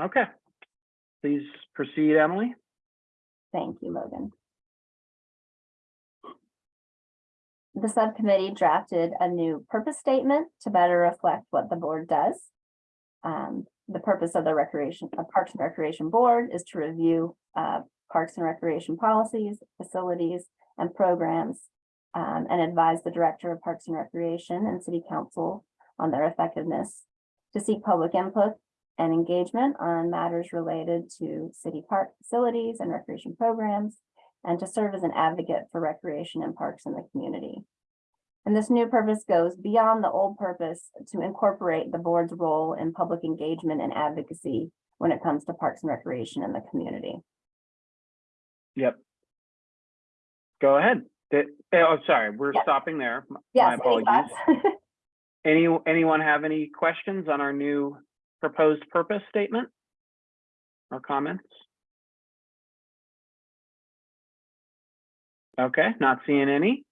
[SPEAKER 2] Okay, please proceed, Emily.
[SPEAKER 10] Thank you, Logan. The subcommittee drafted a new purpose statement to better reflect what the board does. Um, the purpose of the Recreation, of Parks and Recreation Board is to review uh, parks and recreation policies, facilities, and programs, um, and advise the Director of Parks and Recreation and City Council on their effectiveness, to seek public input and engagement on matters related to city park facilities and recreation programs, and to serve as an advocate for recreation and parks in the community. And this new purpose goes beyond the old purpose to incorporate the board's role in public engagement and advocacy when it comes to parks and recreation in the community.
[SPEAKER 2] Yep. Go ahead. Oh, sorry, we're
[SPEAKER 10] Yep.
[SPEAKER 2] stopping there. My
[SPEAKER 10] Yes,
[SPEAKER 2] apologies. [LAUGHS] Any, anyone have any questions on our new proposed purpose statement? Or comments? Okay, not seeing any.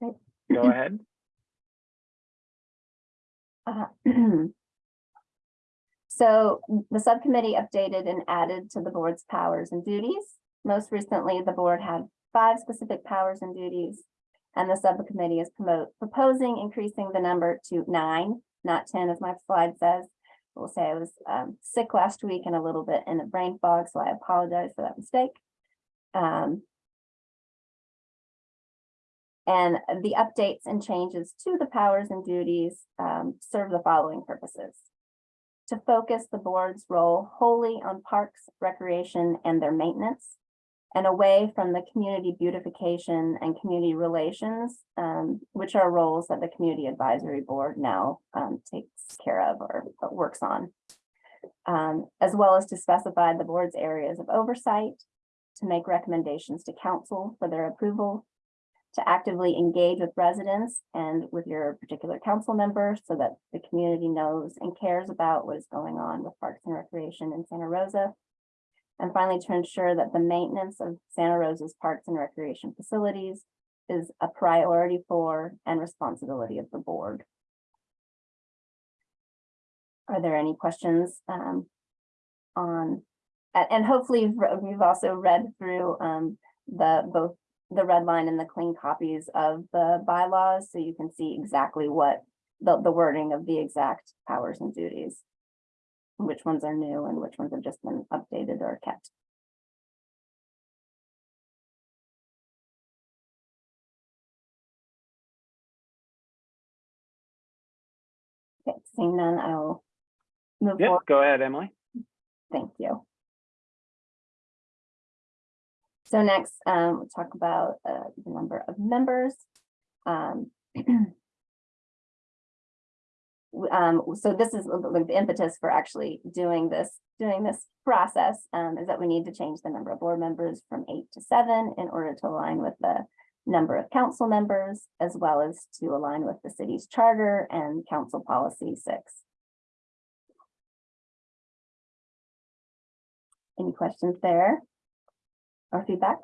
[SPEAKER 2] Go [LAUGHS] ahead.
[SPEAKER 10] Uh, [CLEARS THROAT] So the subcommittee updated and added to the board's powers and duties. Most recently, the board had five specific powers and duties. And the subcommittee is promote, proposing increasing the number to nine, not ten, as my slide says. We'll say I was um, sick last week and a little bit in a brain fog, so I apologize for that mistake. Um, and the updates and changes to the powers and duties um, serve the following purposes. To focus the board's role wholly on parks, recreation, and their maintenance. And away from the community beautification and community relations, um, which are roles that the Community Advisory Board now um, takes care of or or works on. Um, as well as to specify the board's areas of oversight, to make recommendations to council for their approval, to actively engage with residents and with your particular council member so that the community knows and cares about what is going on with Parks and Recreation in Santa Rosa. And finally, to ensure that the maintenance of Santa Rosa's parks and recreation facilities is a priority for and responsibility of the board. Are there any questions um, on, and hopefully you've also read through um, the, both the red line and the clean copies of the bylaws, so you can see exactly what the, the wording of the exact powers and duties. Which ones are new and which ones have just been updated or kept. Okay, seeing none, I'll move
[SPEAKER 2] Yep,
[SPEAKER 10] forward.
[SPEAKER 2] go ahead, Emily.
[SPEAKER 10] Thank you. So next, um, we'll talk about, uh, the number of members. Um. [CLEARS THROAT] Um, so this is the impetus for actually doing this, doing this process, um, is that we need to change the number of board members from eight to seven in order to align with the number of council members, as well as to align with the city's charter and council policy six. Any questions there? Or feedback?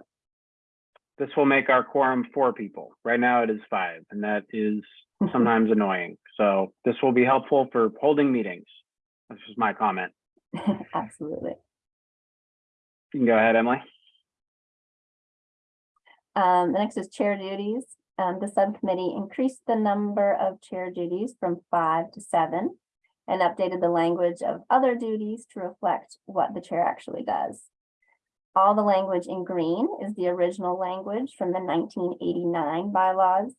[SPEAKER 2] This will make our quorum four people. Right now it is five, and that is sometimes annoying. So this will be helpful for holding meetings. This is my comment. [LAUGHS]
[SPEAKER 10] Absolutely.
[SPEAKER 2] You can go ahead, Emily.
[SPEAKER 10] Um, the next is chair duties. Um, the subcommittee increased the number of chair duties from five to seven and updated the language of other duties to reflect what the chair actually does. All the language in green is the original language from the nineteen eighty-nine bylaws,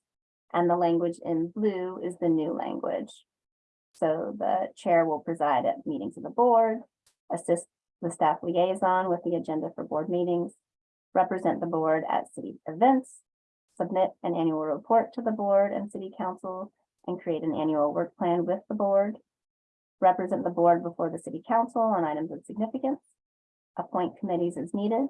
[SPEAKER 10] and the language in blue is the new language. So the chair will preside at meetings of the board, assist the staff liaison with the agenda for board meetings, represent the board at city events, submit an annual report to the board and city council, and create an annual work plan with the board, represent the board before the city council on items of significance, appoint committees as needed,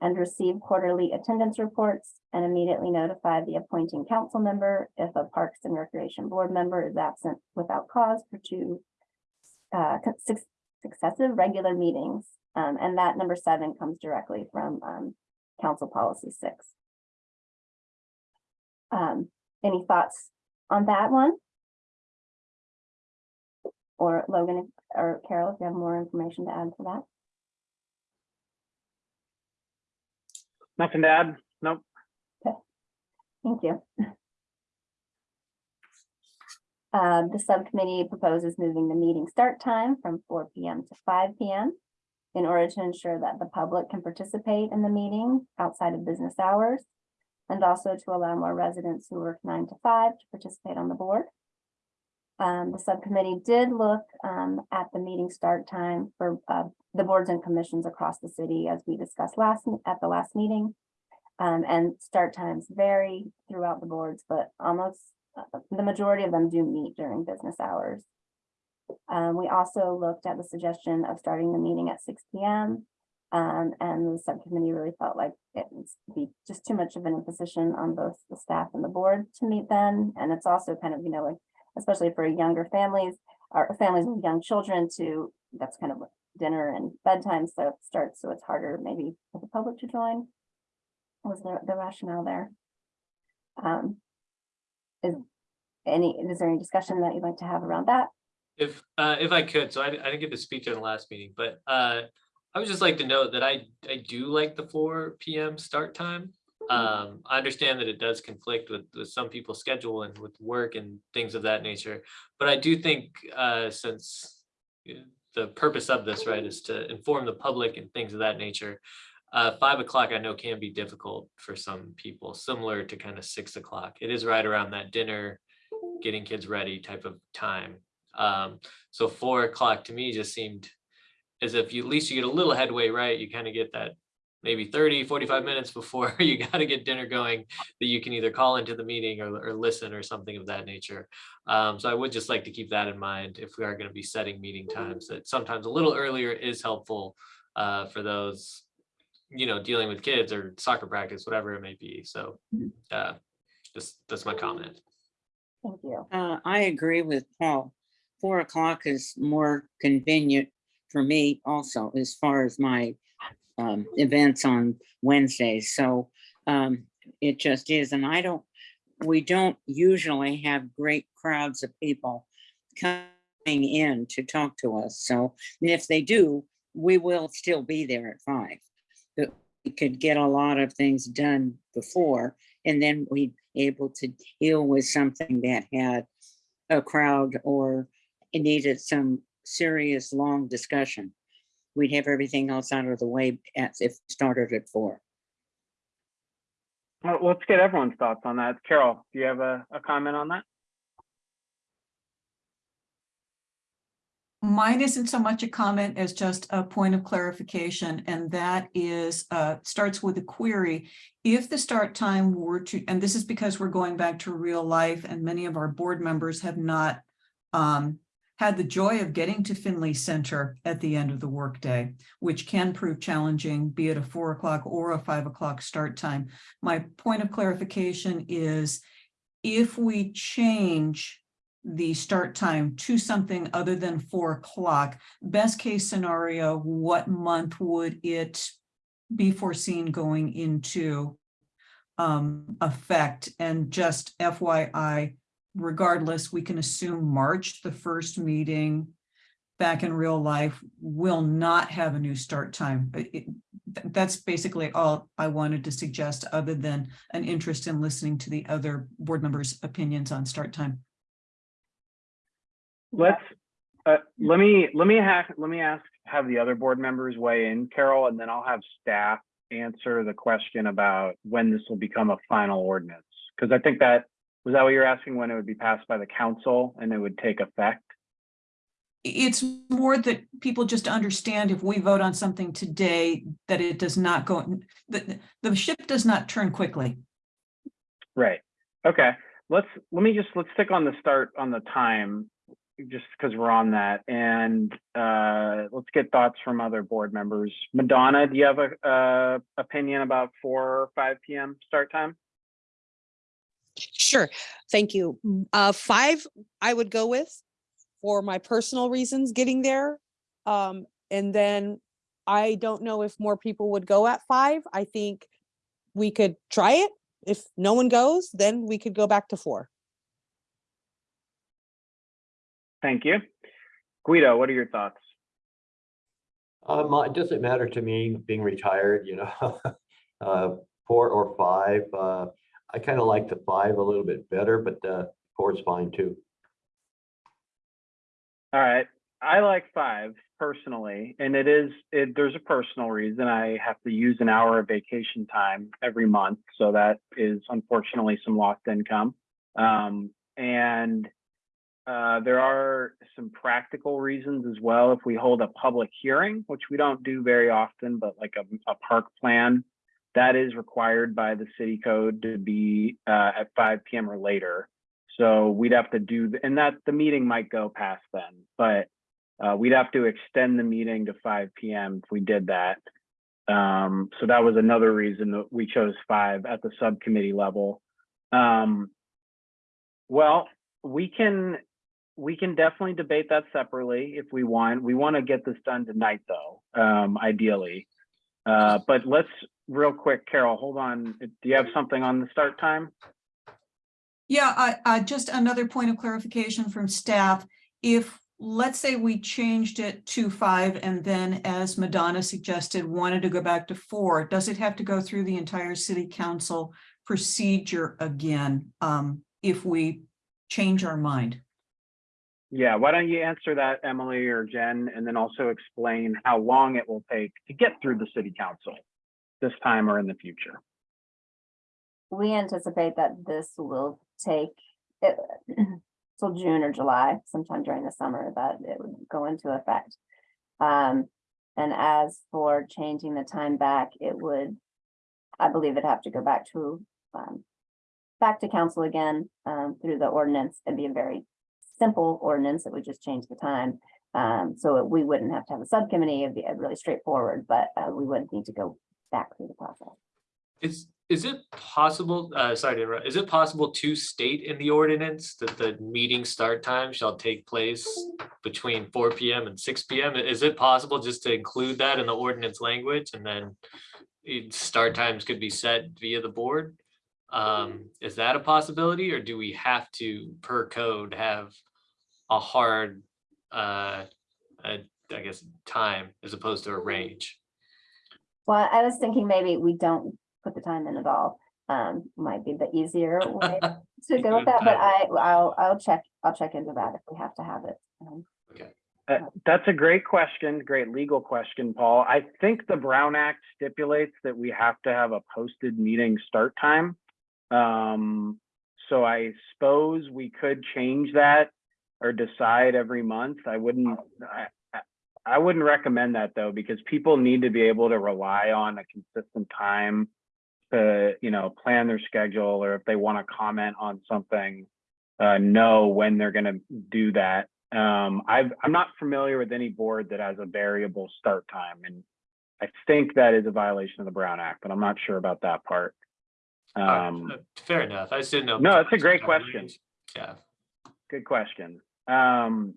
[SPEAKER 10] and receive quarterly attendance reports and immediately notify the appointing council member if a Parks and Recreation Board member is absent without cause for two uh, suc- successive regular meetings. Um, and that number seven comes directly from, um, council policy six. Um, any thoughts on that one? Or Logan or Carol, if you have more information to add to that?
[SPEAKER 2] Nothing to add? Nope. Okay.
[SPEAKER 10] Thank you. Uh, the subcommittee proposes moving the meeting start time from four P M to five P M. In order to ensure that the public can participate in the meeting outside of business hours. And also to allow more residents who work nine to five to participate on the board. Um, the subcommittee did look, um, at the meeting start time for, uh, the boards and commissions across the city as we discussed last, at the last meeting. Um, and start times vary throughout the boards, but almost, uh, the majority of them do meet during business hours. Um, we also looked at the suggestion of starting the meeting at six P M. Um, and the subcommittee really felt like it would be just too much of an imposition on both the staff and the board to meet then. And it's also kind of, you know, like, especially for younger families, or families with young children to, that's kind of dinner and bedtime so it starts, so it's harder maybe for the public to join was the, the rationale there. Um. Is any, is there any discussion that you'd like to have around that?
[SPEAKER 3] If, uh, if I could, so I, I didn't get to speak during the last meeting, but, uh, I would just like to note that I, I do like the four PM start time. Um, I understand that it does conflict with, with some people's schedule and with work and things of that nature. But I do think, uh, since the purpose of this, right, is to inform the public and things of that nature. Uh, five o'clock I know can be difficult for some people, similar to kind of six o'clock. It is right around that dinner, getting kids ready type of time. Um, so four o'clock to me just seemed as if you, at least you get a little headway, right? You kind of get that maybe 30, 45 minutes before [LAUGHS] you got to get dinner going that you can either call into the meeting or, or listen or something of that nature. Um, so I would just like to keep that in mind if we are going to be setting meeting times, that sometimes a little earlier is helpful uh, for those you know, dealing with kids or soccer practice, whatever it may be. So, uh, just, that's my comment.
[SPEAKER 10] Thank you.
[SPEAKER 8] Uh, I agree with Paul. Four o'clock is more convenient for me also as far as my um, events on Wednesdays. So um, it just is. And I don't, we don't usually have great crowds of people coming in to talk to us. So and if they do, we will still be there at five. But we could get a lot of things done before and then we'd be able to deal with something that had a crowd or needed some serious, long discussion. We'd have everything else out of the way as if started at four.
[SPEAKER 2] Well, let's get everyone's thoughts on that. Carol, do you have a, a comment on that?
[SPEAKER 6] Mine isn't so much a comment as just a point of clarification, and that is, uh, starts with a query. If the start time were to, and this is because we're going back to real life and many of our board members have not um, had the joy of getting to Finley Center at the end of the workday, which can prove challenging, be it a four o'clock or a five o'clock start time. My point of clarification is if we change the start time to something other than four o'clock, best case scenario, what month would it be foreseen going into um, effect? And just FYI, regardless, we can assume March, the first meeting back in real life will not have a new start time. It- That's basically all I wanted to suggest, other than an interest in listening to the other board members' opinions on start time.
[SPEAKER 2] Let's, uh, let me, let me hack, let me ask, have the other board members weigh in, Carol, and then I'll have staff answer the question about when this will become a final ordinance. Because I think that, was that what you're asking, when it would be passed by the council and it would take effect?
[SPEAKER 6] It's more that people just understand if we vote on something today, that it does not go, the, the ship does not turn quickly.
[SPEAKER 2] Right, okay, let's, let me just, let's stick on the start, on the time, just because we're on that, and uh, let's get thoughts from other board members. Madonna, do you have a, uh, opinion about four or five PM start time?
[SPEAKER 7] Sure, thank you. Uh, five, I would go with for my personal reasons getting there. Um, and then I don't know if more people would go at five. I think we could try it. If no one goes, then we could go back to four.
[SPEAKER 2] Thank you. Guido, what are your thoughts?
[SPEAKER 9] Um, it doesn't matter to me being retired, you know, [LAUGHS] uh, four or five. Uh, I kind of like the five a little bit better, but uh, four is fine too.
[SPEAKER 2] All right, I like five personally, and it is, it, there's a personal reason. I have to use an hour of vacation time every month, so that is unfortunately some lost income. Um, and uh, there are some practical reasons as well. If we hold a public hearing, which we don't do very often, but like a, a park plan, that is required by the city code to be uh, at five PM or later. So we'd have to do, and that the meeting might go past then, but uh, we'd have to extend the meeting to five PM if we did that. Um, so that was another reason that we chose five at the subcommittee level. Um, well, we can, we can definitely debate that separately if we want. We want to get this done tonight though, um, ideally. Uh, but let's, real quick, Carol, hold on. Do you have something on the start time?
[SPEAKER 6] Yeah, I, I, just another point of clarification from staff. If, let's say we changed it to five and then as Madonna suggested, wanted to go back to four, does it have to go through the entire city council procedure again? Um, if we change our mind?
[SPEAKER 2] Yeah, why don't you answer that, Emily or Jen, and then also explain how long it will take to get through the city council this time or in the future?
[SPEAKER 10] We anticipate that this will take it [CLEARS THROAT] till June or July, sometime during the summer, that it would go into effect. Um, and as for changing the time back, it would, I believe it'd have to go back to, um, back to council again, um, through the ordinance. It'd be a very simple ordinance that would just change the time. Um, so we wouldn't have to have a subcommittee, it'd be uh, really straightforward, but, uh, we would need to go through the process.
[SPEAKER 3] Is, is it possible, uh, sorry to interrupt, is it possible to state in the ordinance that the meeting start time shall take place between four P M and six P M? Is it possible just to include that in the ordinance language and then start times could be set via the board? Um, is that a possibility or do we have to, per code, have a hard, uh, uh, I guess, time as opposed to a range?
[SPEAKER 10] Well, I was thinking maybe we don't put the time in at all. Um, might be the easier way [LAUGHS] to go with that, but I, I'll, I'll check, I'll check into that if we have to have it. Um,
[SPEAKER 2] Uh, That's a great question, great legal question, Paul. I think the Brown Act stipulates that we have to have a posted meeting start time. Um, so I suppose we could change that or decide every month. I wouldn't, I, I- I wouldn't recommend that though, because people need to be able to rely on a consistent time to, you know, plan their schedule or if they want to comment on something, uh, know when they're gonna do that. Um, I've, I'm not familiar with any board that has a variable start time and I think that is a violation of the Brown Act, but I'm not sure about that part. Um,
[SPEAKER 3] uh, Fair enough. I just didn't know.
[SPEAKER 2] No, it's a great question.
[SPEAKER 3] Yeah.
[SPEAKER 2] good question. Um,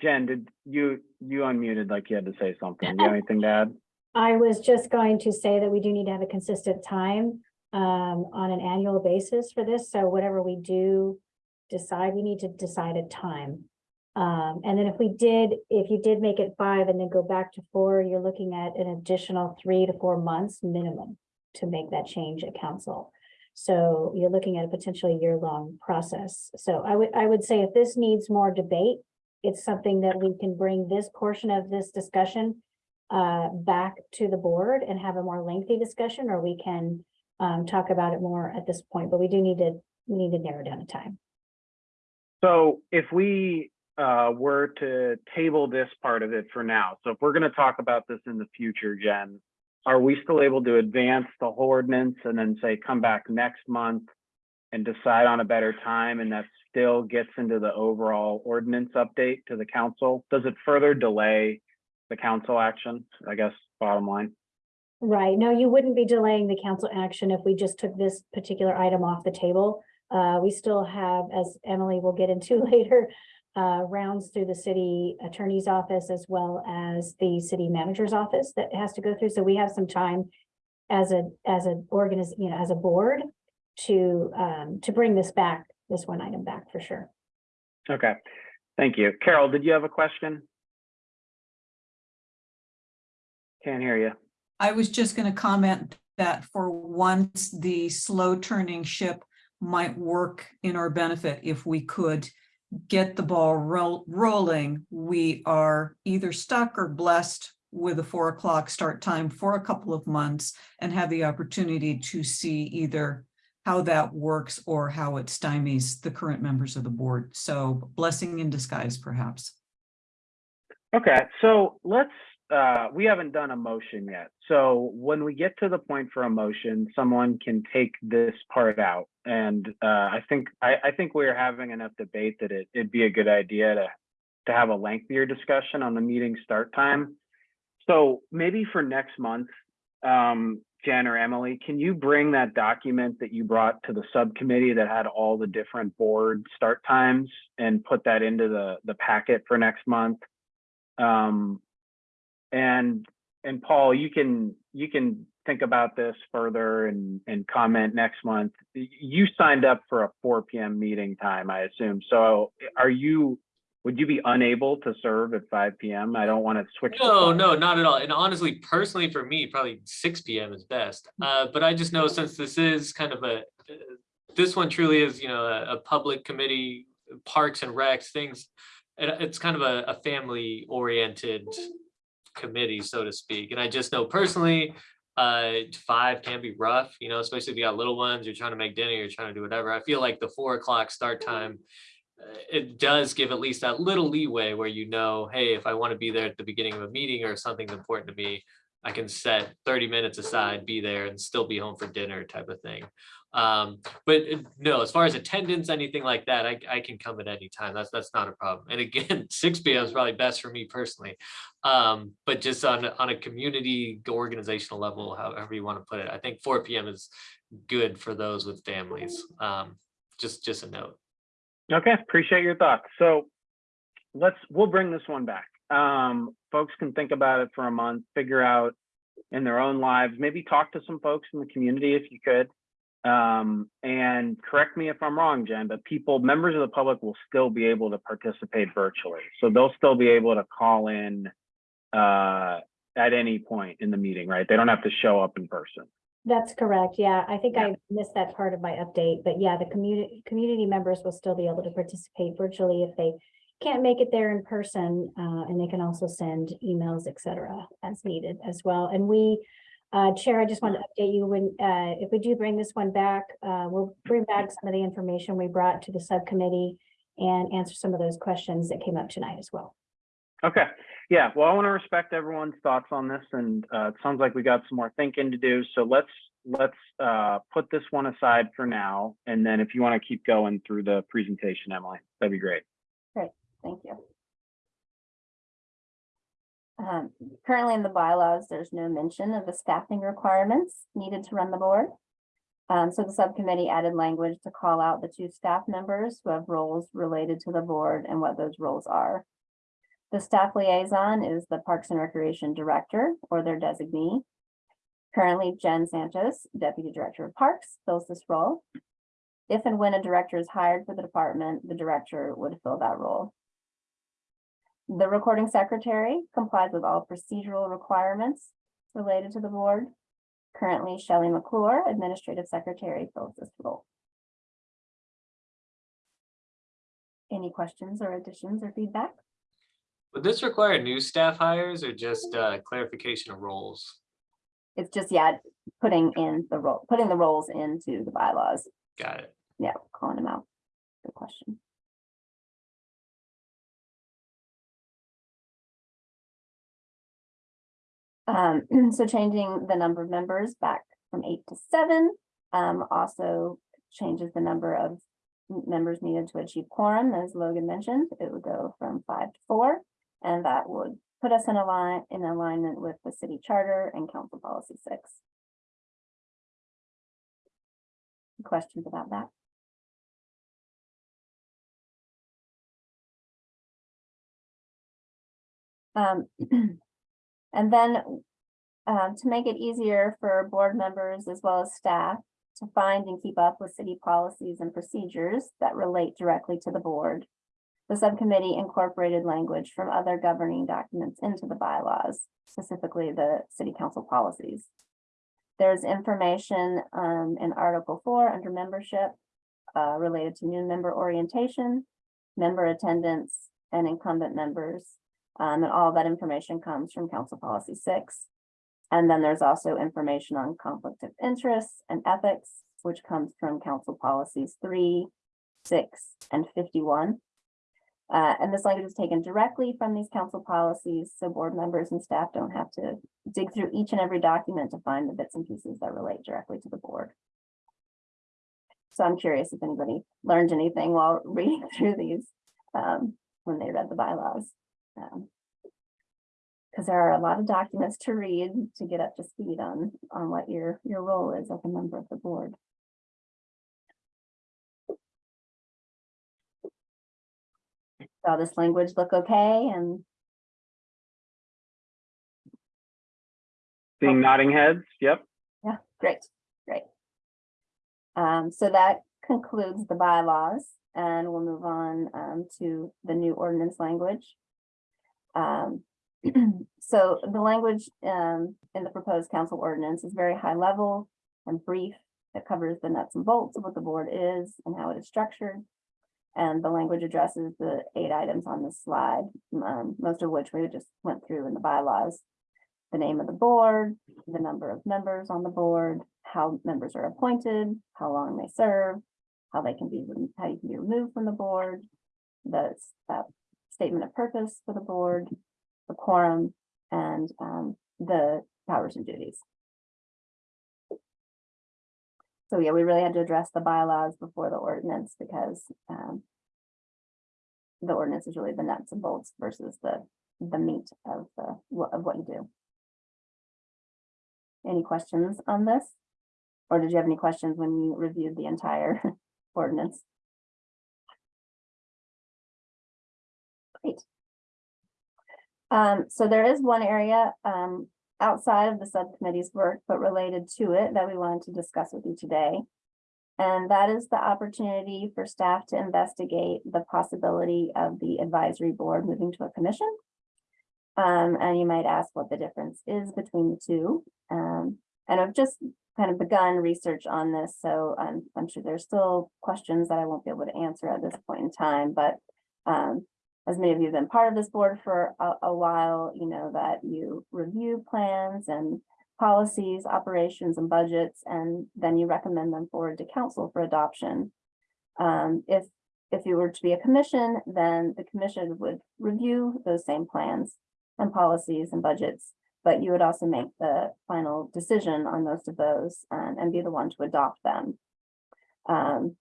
[SPEAKER 2] Jen, did you, you unmuted like you had to say something. Do you have anything to add?
[SPEAKER 4] I was just going to say that we do need to have a consistent time um, on an annual basis for this. So whatever we do decide, we need to decide a time. Um, and then if we did, if you did make it five and then go back to four, you're looking at an additional three to four months minimum to make that change at council. So you're looking at a potentially year-long process. So I would, I would say if this needs more debate, it's something that we can bring this portion of this discussion uh, back to the board and have a more lengthy discussion, or we can um, talk about it more at this point, but we do need to, we need to narrow down the time.
[SPEAKER 2] So if we uh, were to table this part of it for now, so if we're gonna talk about this in the future, Jen, are we still able to advance the whole ordinance and then say, come back next month and decide on a better time and that still gets into the overall ordinance update to the council? Does it further delay the council action, I guess, bottom line?
[SPEAKER 4] Right, no, you wouldn't be delaying the council action if we just took this particular item off the table. Uh, we still have, as Emily will get into [LAUGHS] later, uh, rounds through the city attorney's office as well as the city manager's office that has to go through. So we have some time as a, as an organiz, you know, as a board to, um, to bring this back, this one item back for sure.
[SPEAKER 2] Okay, thank you. Carol, did you have a question? Can't hear you.
[SPEAKER 6] I was just going to comment that for once, the slow turning ship might work in our benefit if we could get the ball roll, rolling. We are either stuck or blessed with a four o'clock start time for a couple of months and have the opportunity to see either how that works or how it stymies the current members of the board. So blessing in disguise, perhaps.
[SPEAKER 2] Okay, so let's, uh, we haven't done a motion yet. So when we get to the point for a motion, someone can take this part out. And, uh, I think, I, I think we're having enough debate that it, it'd be a good idea to, to have a lengthier discussion on the meeting start time. So maybe for next month, um, Jen or Emily, can you bring that document that you brought to the subcommittee that had all the different board start times and put that into the, the packet for next month? Um, and, and Paul, you can, you can think about this further and, and comment next month. You signed up for a four PM meeting time, I assume. So are you, would you be unable to serve at five PM? I don't want to switch.
[SPEAKER 3] No, no, not at all. And honestly, personally, for me, probably six P M is best. Uh, but I just know since this is kind of a, this one truly is, you know, a, a public committee, parks and recs, things. It, it's kind of a, a family oriented committee, so to speak. And I just know personally, uh, five can be rough, you know, especially if you got little ones, you're trying to make dinner, you're trying to do whatever. I feel like the four o'clock start time it does give at least that little leeway where you know, hey, if I want to be there at the beginning of a meeting or something's important to me, I can set thirty minutes aside, be there and still be home for dinner type of thing. Um, but uh, no, as far as attendance, anything like that, I, I can come at any time. That's, that's not a problem. And again, [LAUGHS] six P M is probably best for me personally. Um, but just on, on a community organizational level, however you want to put it, I think four P M is good for those with families. Um, just, just a note.
[SPEAKER 2] Okay, appreciate your thoughts. So let's, we'll bring this one back. Um, folks can think about it for a month, figure out in their own lives, maybe talk to some folks in the community if you could. Um, and correct me if I'm wrong, Jen, but people, members of the public will still be able to participate virtually. So they'll still be able to call in uh, at any point in the meeting, right? They don't have to show up in person.
[SPEAKER 4] That's correct. Yeah, I think
[SPEAKER 2] Yeah.
[SPEAKER 4] I missed that part of my update, but yeah, the community, community members will still be able to participate virtually if they can't make it there in person, uh, and they can also send emails, et cetera, as needed as well. And we, uh, Chair, I just want to update you when, uh, if we do bring this one back, uh, we'll bring back some of the information we brought to the subcommittee and answer some of those questions that came up tonight as well.
[SPEAKER 2] Okay, yeah, well, I want to respect everyone's thoughts on this and uh, it sounds like we got some more thinking to do. So let's, let's uh, put this one aside for now. And then if you want to keep going through the presentation, Emily, that'd be great.
[SPEAKER 10] Great, thank you. Um, currently in the bylaws, there's no mention of the staffing requirements needed to run the board. Um, so the subcommittee added language to call out the two staff members who have roles related to the board and what those roles are. The staff liaison is the Parks and Recreation Director or their designee. Currently, Jen Santos, Deputy Director of Parks, fills this role. If and when a director is hired for the department, the director would fill that role. The recording secretary complies with all procedural requirements related to the board. Currently, Shelley McClure, administrative secretary, fills this role. Any questions or additions or feedback?
[SPEAKER 3] Would this require new staff hires or just uh, clarification of roles?
[SPEAKER 10] It's just, yeah, putting in the role, putting the roles into the bylaws.
[SPEAKER 3] Got it.
[SPEAKER 10] Yeah, calling them out. Good question. Um, [CLEARS THROAT] so changing the number of members back from eight to seven, um, also changes the number of members needed to achieve quorum, as Logan mentioned, it would go from five to four. And that would put us in a line, in alignment with the city charter and council policy six. Questions about that? Um, [CLEARS THROAT] and then, um, to make it easier for board members as well as staff to find and keep up with city policies and procedures that relate directly to the board. The subcommittee incorporated language from other governing documents into the bylaws, specifically the city council policies. There's information, um, in Article four under membership, uh, related to new member orientation, member attendance, and incumbent members. Um, and all that information comes from Council Policy Six. And then there's also information on conflict of interest and ethics, which comes from Council Policies Three, Six, and Fifty-one. Uh, and this language is taken directly from these council policies, so board members and staff don't have to dig through each and every document to find the bits and pieces that relate directly to the board. So I'm curious if anybody learned anything while [LAUGHS] reading through these, um, when they read the bylaws. Um, Because there are a lot of documents to read to get up to speed on, on what your, your role is as a member of the board. All this language look okay and
[SPEAKER 2] Seeing nodding heads, yep.
[SPEAKER 10] Yeah, great, great. Um, so that concludes the bylaws and we'll move on um to the new ordinance language. Um, [CLEARS THROAT] so the language um in the proposed council ordinance is very high level and brief. It covers the nuts and bolts of what the board is and how it is structured. And the language addresses the eight items on this slide, um, most of which we just went through in the bylaws the name of the board, the number of members on the board, how members are appointed, how long they serve, how they can be, how you can be removed from the board, the uh, statement of purpose for the board, the quorum, and um, the powers and duties. So yeah, we really had to address the bylaws before the ordinance because um. The ordinance is really the nuts and bolts versus the, the meat of the, of what you do. Any questions on this? Or did you have any questions when you reviewed the entire [LAUGHS] ordinance? Great. Um, so there is one area, um, outside of the subcommittee's work, but related to it that we wanted to discuss with you today. And that is the opportunity for staff to investigate the possibility of the advisory board moving to a commission. Um, and you might ask what the difference is between the two. Um, and I've just kind of begun research on this, so I'm, I'm sure there's still questions that I won't be able to answer at this point in time, but um, as many of you have been part of this board for a, a while, you know that you review plans and policies, operations and budgets, and then you recommend them forward to council for adoption. Um, if, if you were to be a commission, then the commission would review those same plans and policies and budgets, but you would also make the final decision on most of those um, and be the one to adopt them. Um,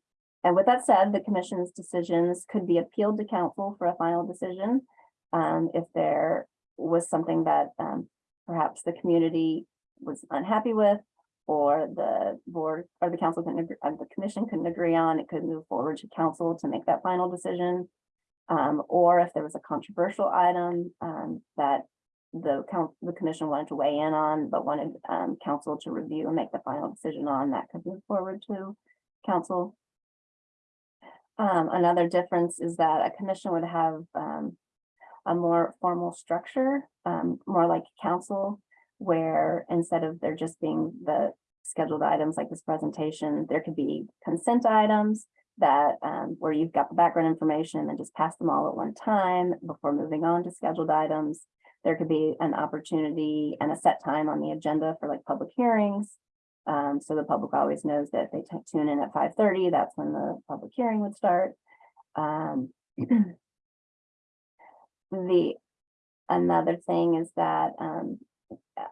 [SPEAKER 10] and with that said, the commission's decisions could be appealed to council for a final decision. Um, if there was something that, um, perhaps the community was unhappy with, or the board, or the council couldn't, agree- uh, the commission couldn't agree on, it could move forward to council to make that final decision. Um, or if there was a controversial item, um, that the the commission wanted to weigh in on, but wanted, um, council to review and make the final decision on, that could move forward to council. Um, another difference is that a commission would have, um, a more formal structure, um, more like council, where instead of there just being the scheduled items like this presentation, there could be consent items that, um, where you've got the background information and just pass them all at one time before moving on to scheduled items. There could be an opportunity and a set time on the agenda for like public hearings. Um, so the public always knows that they tune in at five thirty, that's when the public hearing would start. Um. [CLEARS THROAT] The, another thing is that, um,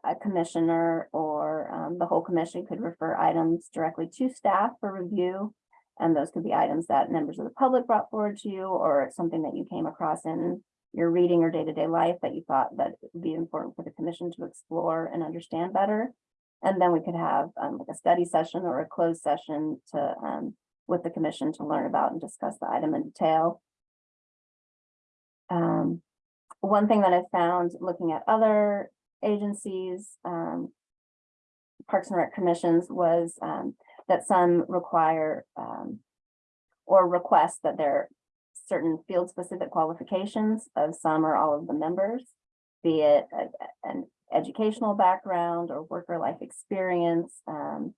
[SPEAKER 10] a- commissioner or, um, the whole commission could refer items directly to staff for review. And those could be items that members of the public brought forward to you, or something that you came across in your reading or day-to-day life that you thought that would be important for the commission to explore and understand better. And then we could have um like a study session or a closed session to um with the commission to learn about and discuss the item in detail. Um, one thing that I found looking at other agencies, um. Parks and Rec commissions was um that some require um. Or request that there are certain field specific qualifications of some or all of the members. Be it a- an educational background or worker life experience um.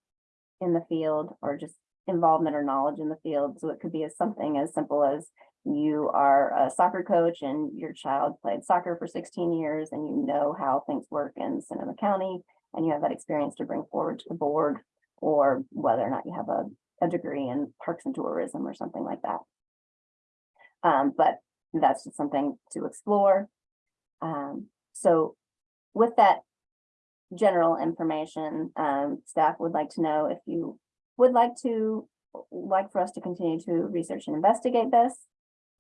[SPEAKER 10] In the field or just involvement or knowledge in the field. So it could be as something as simple as. You are a soccer coach and your child played soccer for sixteen years and you know how things work in Sonoma County. And you have that experience to bring forward to the board. Or whether or not you have a, a degree in parks and tourism or something like that. Um, but that's just something to explore. Um, so with that general information, um, staff would like to know if you would like to, like for us to continue to research and investigate this.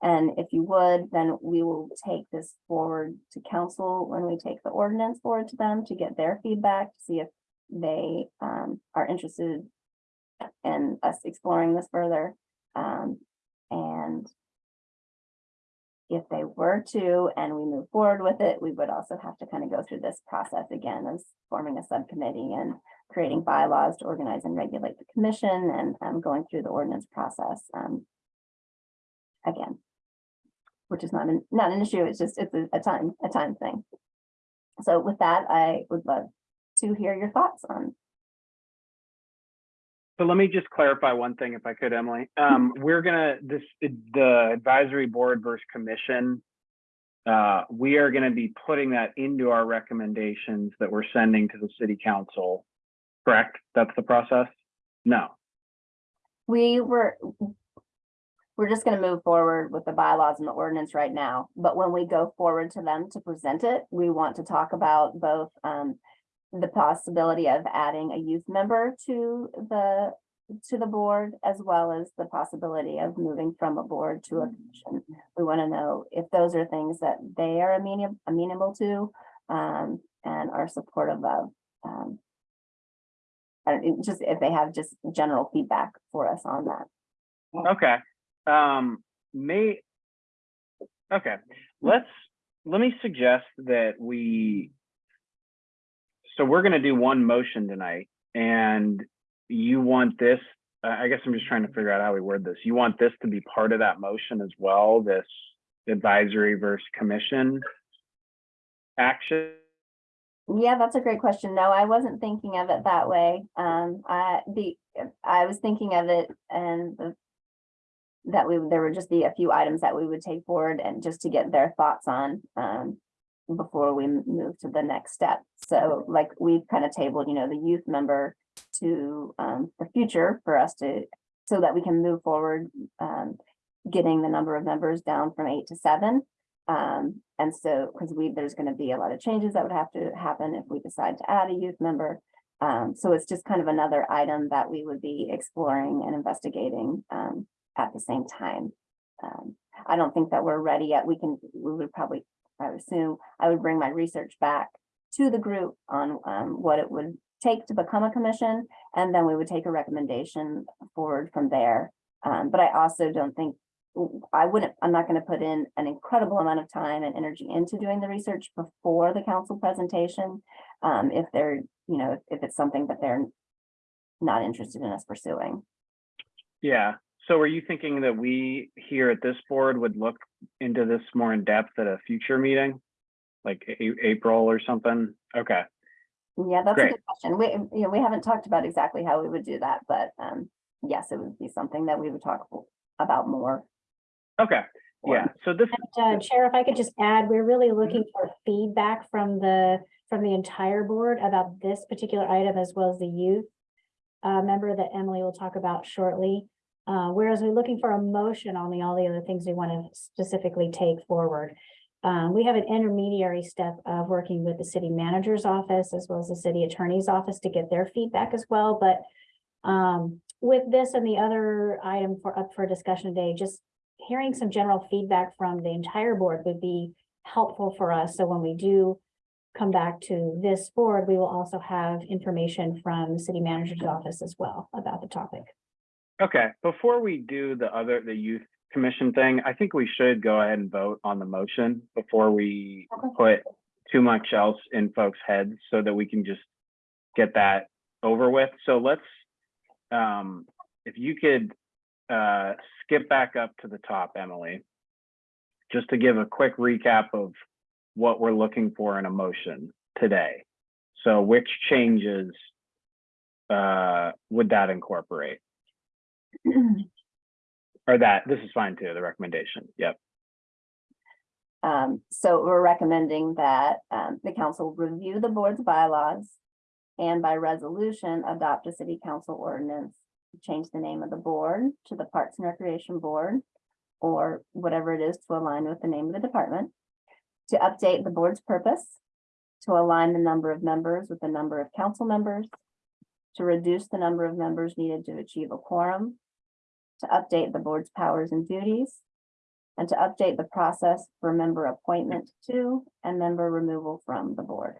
[SPEAKER 10] And if you would, then we will take this forward to council when we take the ordinance forward to them to get their feedback, to see if they, um, are interested in us exploring this further. Um, and if they were to, and we move forward with it, we would also have to kind of go through this process again as forming a subcommittee and creating bylaws to organize and regulate the commission and, um, going through the ordinance process, um, again, which is not an, not an issue, it's just, it's a, a time, a time thing. So with that, I would love to hear your thoughts on,
[SPEAKER 2] So let me just clarify one thing if I could, Emily. Um, we're gonna, this, the advisory board versus commission. Uh, we are gonna be putting that into our recommendations that we're sending to the city council. Correct? That's the process? No.
[SPEAKER 10] we were, we're just gonna move forward with the bylaws and the ordinance right now, but when we go forward to them to present it, we want to talk about both, um, the possibility of adding a youth member to the to the board, as well as the possibility of moving from a board to a commission. We want to know if those are things that they are amenable, amenable to, um, and are supportive of. Um, and just, if they have just general feedback for us on that.
[SPEAKER 2] Okay, um, may. Okay, let's, let me suggest that we. So we're gonna do one motion tonight and you want this, I I guess I'm just trying to figure out how we word this. You want this to be part of that motion as well, this advisory versus commission? Action?
[SPEAKER 10] Yeah, that's a great question. No, I wasn't thinking of it that way. Um, I, the, I was thinking of it and the. That we, there would just be a few items that we would take forward and just to get their thoughts on, um. Before we move to the next step. So like we've kind of tabled, you know, the youth member to, um, the future for us to, so that we can move forward, um. Getting the number of members down from eight to seven. Um, and so, because we, there's gonna be a lot of changes that would have to happen if we decide to add a youth member. Um, so it's just kind of another item that we would be exploring and investigating, um, at the same time. Um, I don't think that we're ready yet. We can, we would probably, I would assume, I would bring my research back to the group on, um, what it would take to become a commission, and then we would take a recommendation forward from there. Um, but I also don't think I wouldn't, I'm not gonna put in an incredible amount of time and energy into doing the research before the council presentation. Um, if they're, you know, if- if it's something that they're not interested in us pursuing.
[SPEAKER 2] Yeah, so are you thinking that we here at this board would look into this more in depth at a future meeting? Like A- April or something? Okay,
[SPEAKER 10] Yeah, that's a good question. We, you know, we haven't talked about exactly how we would do that, but, um, yes, it would be something that we would talk about more.
[SPEAKER 2] okay, yeah, so this,
[SPEAKER 4] Uh, Chair, if I could just add, we're really looking for feedback from the, from the entire board about this particular item as well as the youth. Uh, member that Emily will talk about shortly. Uh, whereas we're looking for a motion on the, all the other things we want to specifically take forward. Um, we have an intermediary step of working with the city manager's office as well as the city attorney's office to get their feedback as well, but. Um, with this and the other item for, up for discussion today, just hearing some general feedback from the entire board would be helpful for us. So when we do come back to this board, we will also have information from the city manager's office as well about the topic.
[SPEAKER 2] Okay, before we do the other, the youth commission thing, I think we should go ahead and vote on the motion before we put too much else in folks' heads so that we can just get that over with. So let's, um, if you could, uh, skip back up to the top, Emily. Just to give a quick recap of what we're looking for in a motion today. So which changes, uh, would that incorporate? [CLEARS THROAT] Or that, this is fine too, the recommendation. Yep.
[SPEAKER 10] Um, so we're recommending that, um, the council review the board's bylaws. And by resolution, adopt a city council ordinance, to change the name of the board to the Parks and Recreation Board. Or whatever it is to align with the name of the department. To update the board's purpose. To align the number of members with the number of council members. To reduce the number of members needed to achieve a quorum. To update the board's powers and duties. And to update the process for member appointment to and member removal from the board.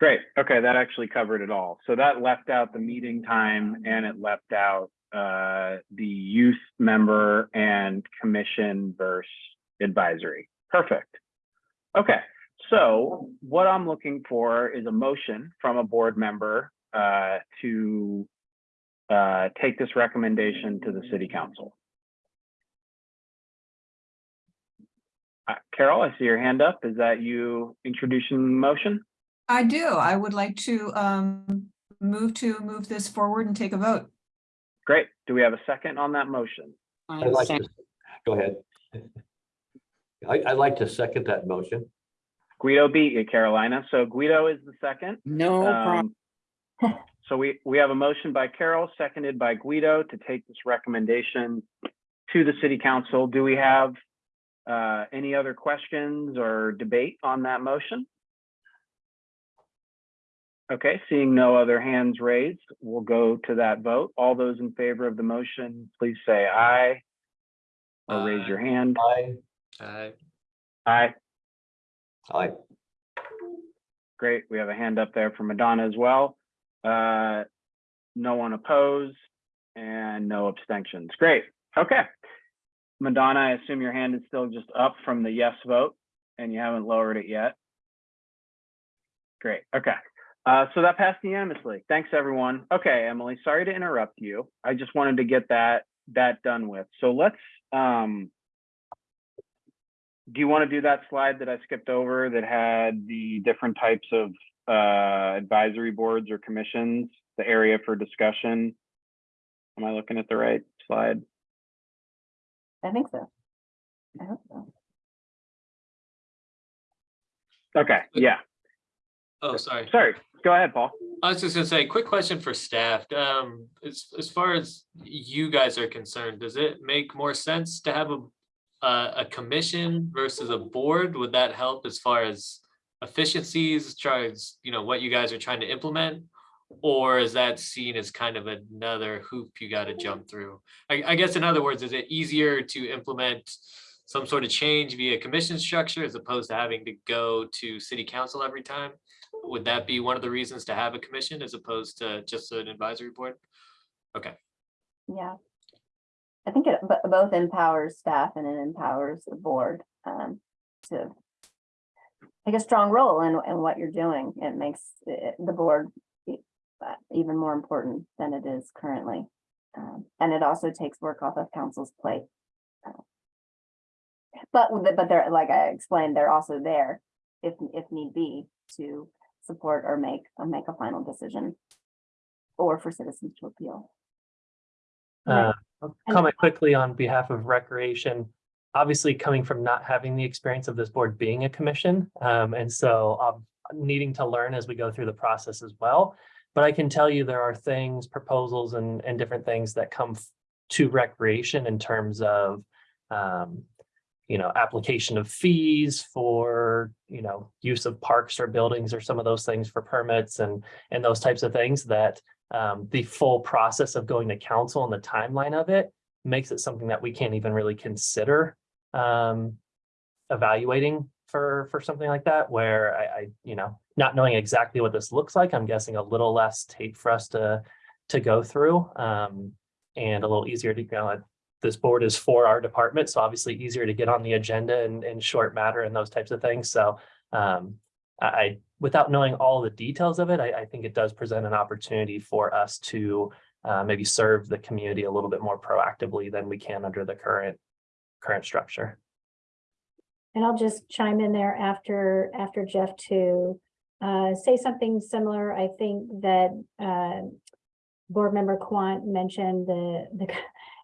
[SPEAKER 2] Great. Okay, that actually covered it all. So that left out the meeting time and it left out uh the youth member and commission versus advisory. Perfect. Okay, so what I'm looking for is a motion from a board member uh to uh take this recommendation to the city council. Uh, Carol, I see your hand up. Is that you introducing the motion?
[SPEAKER 6] I do. I would like to um move to move this forward and take a vote.
[SPEAKER 2] Great. Do we have a second on that motion?
[SPEAKER 9] I'd like to, go ahead. [LAUGHS] I, I'd like to second that motion.
[SPEAKER 2] Guido beat you, Carolina. So Guido is the second.
[SPEAKER 8] No problem. [LAUGHS]
[SPEAKER 2] So we, we have a motion by Carol, seconded by Guido to take this recommendation to the city council. Do we have uh, any other questions or debate on that motion? Okay, seeing no other hands raised, we'll go to that vote. All those in favor of the motion, please say aye. Or raise your hand.
[SPEAKER 9] Aye.
[SPEAKER 3] Uh,
[SPEAKER 2] Aye.
[SPEAKER 9] Aye.
[SPEAKER 2] Great. We have a hand up there from Madonna as well. Uh, no one opposed and no abstentions. Great. Okay. Madonna, I assume your hand is still just up from the yes vote and you haven't lowered it yet. Great. Okay. Uh, so that passed unanimously. Thanks, everyone. Okay, Emily, sorry to interrupt you. I just wanted to get that that done with. So let's um do you want to do that slide that I skipped over that had the different types of uh, advisory boards or commissions, the area for discussion? Am I looking at the right slide?
[SPEAKER 10] I think so. I hope so.
[SPEAKER 2] Okay, yeah,
[SPEAKER 3] oh, sorry.
[SPEAKER 2] sorry. Go ahead, Paul.
[SPEAKER 3] I was just gonna say, quick question for staff. Um, as, as far as you guys are concerned, does it make more sense to have a, a, a commission versus a board? Would that help as far as efficiencies, tries, you know, what you guys are trying to implement? Or is that seen as kind of another hoop you gotta jump through? I, I guess in other words, is it easier to implement some sort of change via commission structure as opposed to having to go to city council every time? Would that be one of the reasons to have a commission as opposed to just an advisory board? Okay,
[SPEAKER 10] Yeah. I think it bo- both empowers staff and it empowers the board um to take a strong role in in what you're doing. It makes it- the board uh, even more important than it is currently. Um, And it also takes work off of council's plate. Uh, But but they're, like I explained, they're also there if if need be to support or make or make a final decision. Or for citizens to appeal.
[SPEAKER 5] Uh, I'll Comment quickly on behalf of Recreation. Obviously, coming from not having the experience of this board being a commission, um, and so um, needing to learn as we go through the process as well. But I can tell you there are things, proposals and, and different things that come to Recreation in terms of um, you know, application of fees for, you know, use of parks or buildings or some of those things for permits and, and those types of things that um, the full process of going to council and the timeline of it makes it something that we can't even really consider um, evaluating for, for something like that, where I, I, you know, not knowing exactly what this looks like, I'm guessing a little less tape for us to, to go through. Um, and a little easier to, you know, this board is for our department, so obviously easier to get on the agenda and, and short matter and those types of things. So um, I, I- without knowing all the details of it, I, I think it does present an opportunity for us to uh, maybe serve the community a little bit more proactively than we can under the current, current structure.
[SPEAKER 4] And I'll just chime in there after, after Jeff to uh, say something similar. I think that uh, Board Member Quant mentioned the, the,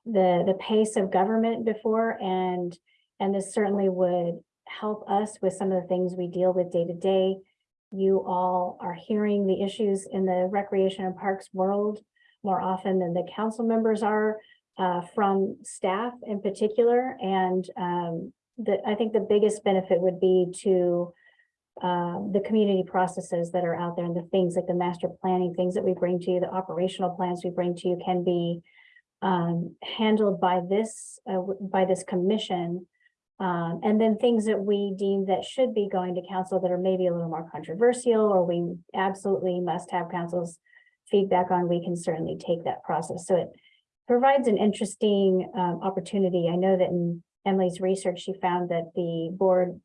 [SPEAKER 4] the, the pace of government before and, and this certainly would help us with some of the things we deal with day to day. You all are hearing the issues in the recreation and parks world more often than the council members are uh, from staff in particular. And um, the, I think the biggest benefit would be to um, the community processes that are out there and the things like the master planning, things that we bring to you, the operational plans we bring to you can be um, handled by this, uh, by this commission. Um, and then things that we deem that should be going to council that are maybe a little more controversial, or we absolutely must have council's feedback on, we can certainly take that process. So it provides an interesting um, opportunity. I know that in Emily's research, she found that the board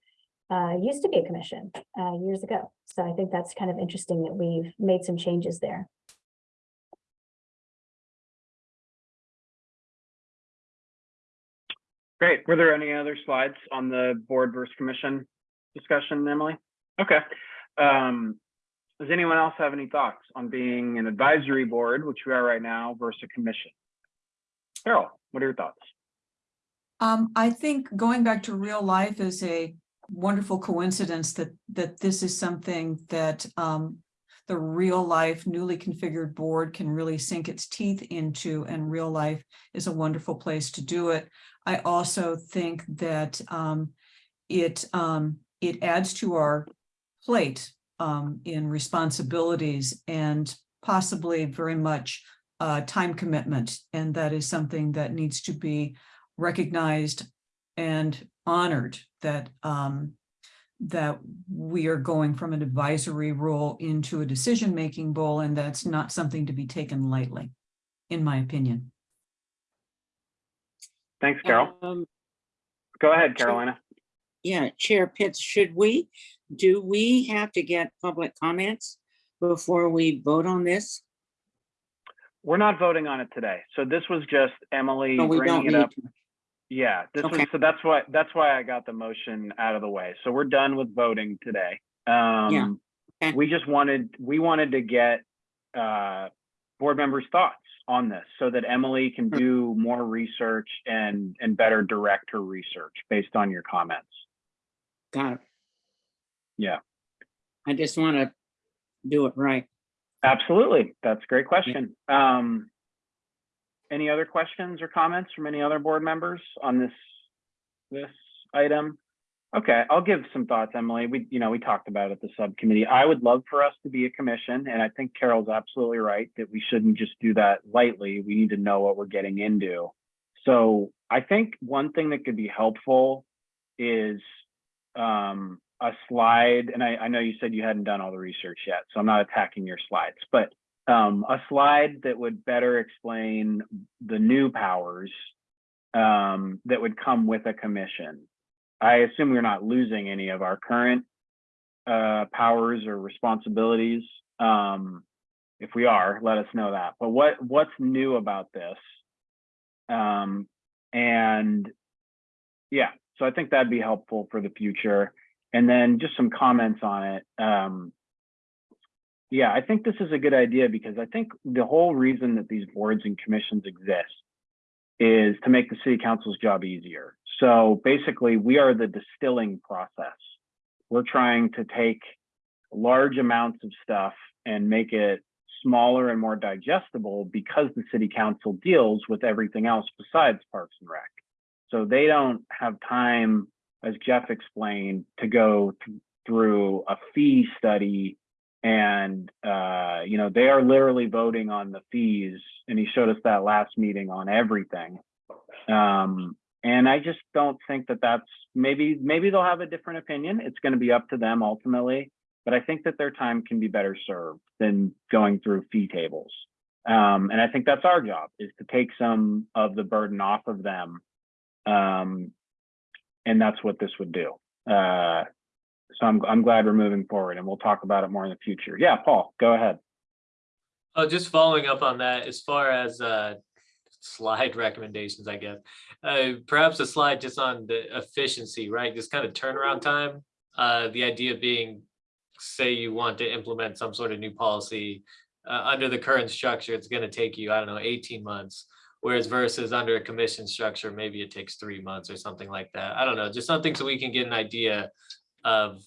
[SPEAKER 4] uh, used to be a commission uh, years ago. So I think that's kind of interesting that we've made some changes there.
[SPEAKER 2] Great. Were there any other slides on the board versus commission discussion, Emily? Okay. Um, does anyone else have any thoughts on being an advisory board, which we are right now, versus a commission? Carol, what are your thoughts?
[SPEAKER 6] Um, I think going back to real life is a wonderful coincidence that, that this is something that, um, the real life newly configured board can really sink its teeth into and real life is a wonderful place to do it. I also think that, um, it, um, it adds to our plate um, in responsibilities and possibly very much uh, time commitment. And that is something that needs to be recognized and honored that um, that we are going from an advisory role into a decision-making role, and that's not something to be taken lightly, in my opinion.
[SPEAKER 2] Thanks, Carol.
[SPEAKER 8] Um,
[SPEAKER 2] Go ahead, Carolina.
[SPEAKER 8] Yeah, Chair Pitts, should we, do we have to get public comments before we vote on this?
[SPEAKER 2] We're not voting on it today. So this was just Emily
[SPEAKER 8] we don't
[SPEAKER 2] bringing it
[SPEAKER 8] need
[SPEAKER 2] up.
[SPEAKER 8] to.
[SPEAKER 2] Yeah, this was,
[SPEAKER 8] Okay.
[SPEAKER 2] so that's why, that's why I got the motion out of the way. So we're done with voting today. Um,
[SPEAKER 8] okay.
[SPEAKER 2] we just wanted, we wanted to get, uh, board members' thoughts on this so that Emily can
[SPEAKER 8] Sure.
[SPEAKER 2] do more research and, and better direct her research based on your comments.
[SPEAKER 8] Got it.
[SPEAKER 2] Yeah.
[SPEAKER 8] I just want to do it right.
[SPEAKER 2] Absolutely. That's a great question. Um, any other questions or comments from any other board members on this, this item? Okay, I'll give some thoughts, Emily. We, you know, we talked about it at the subcommittee. I would love for us to be a commission, and I think Carol's absolutely right that we shouldn't just do that lightly. We need to know what we're getting into. So I think one thing that could be helpful is um, a slide, and I, I know you said you hadn't done all the research yet, so I'm not attacking your slides, but um, a slide that would better explain the new powers um, that would come with a commission. I assume we're not losing any of our current uh, powers or responsibilities. Um, if we are, let us know that. But what what's new about this? Um, and yeah, so I think that'd be helpful for the future. And then just some comments on it. Um, yeah, I think this is a good idea because I think the whole reason that these boards and commissions exist is to make the city council's job easier. So basically, we are the distilling process. We're trying to take large amounts of stuff and make it smaller and more digestible because the city council deals with everything else besides Parks and Rec. So they don't have time, as Jeff explained, to go th- through a fee study and, uh, you know, they are literally voting on the fees. And he showed us that last meeting on everything. Um, and I just don't think that that's, maybe, maybe they'll have a different opinion. It's going to be up to them ultimately. But I think that their time can be better served than going through fee tables. Um, and I think that's our job is to take some of the burden off of them. Um, and that's what this would do. Uh, so I'm, I'm glad we're moving forward and we'll talk about it more in the future. Yeah, Paul, go ahead.
[SPEAKER 3] Oh, just following up on that, as far as uh slide [LAUGHS] recommendations, I guess. Uh, perhaps a slide just on the efficiency, right? Just kind of turnaround time. Uh, the idea being, say you want to implement some sort of new policy. Uh, under the current structure, it's gonna take you, I don't know, eighteen months. Whereas versus under a commission structure, maybe it takes three months or something like that. I don't know, just something so we can get an idea of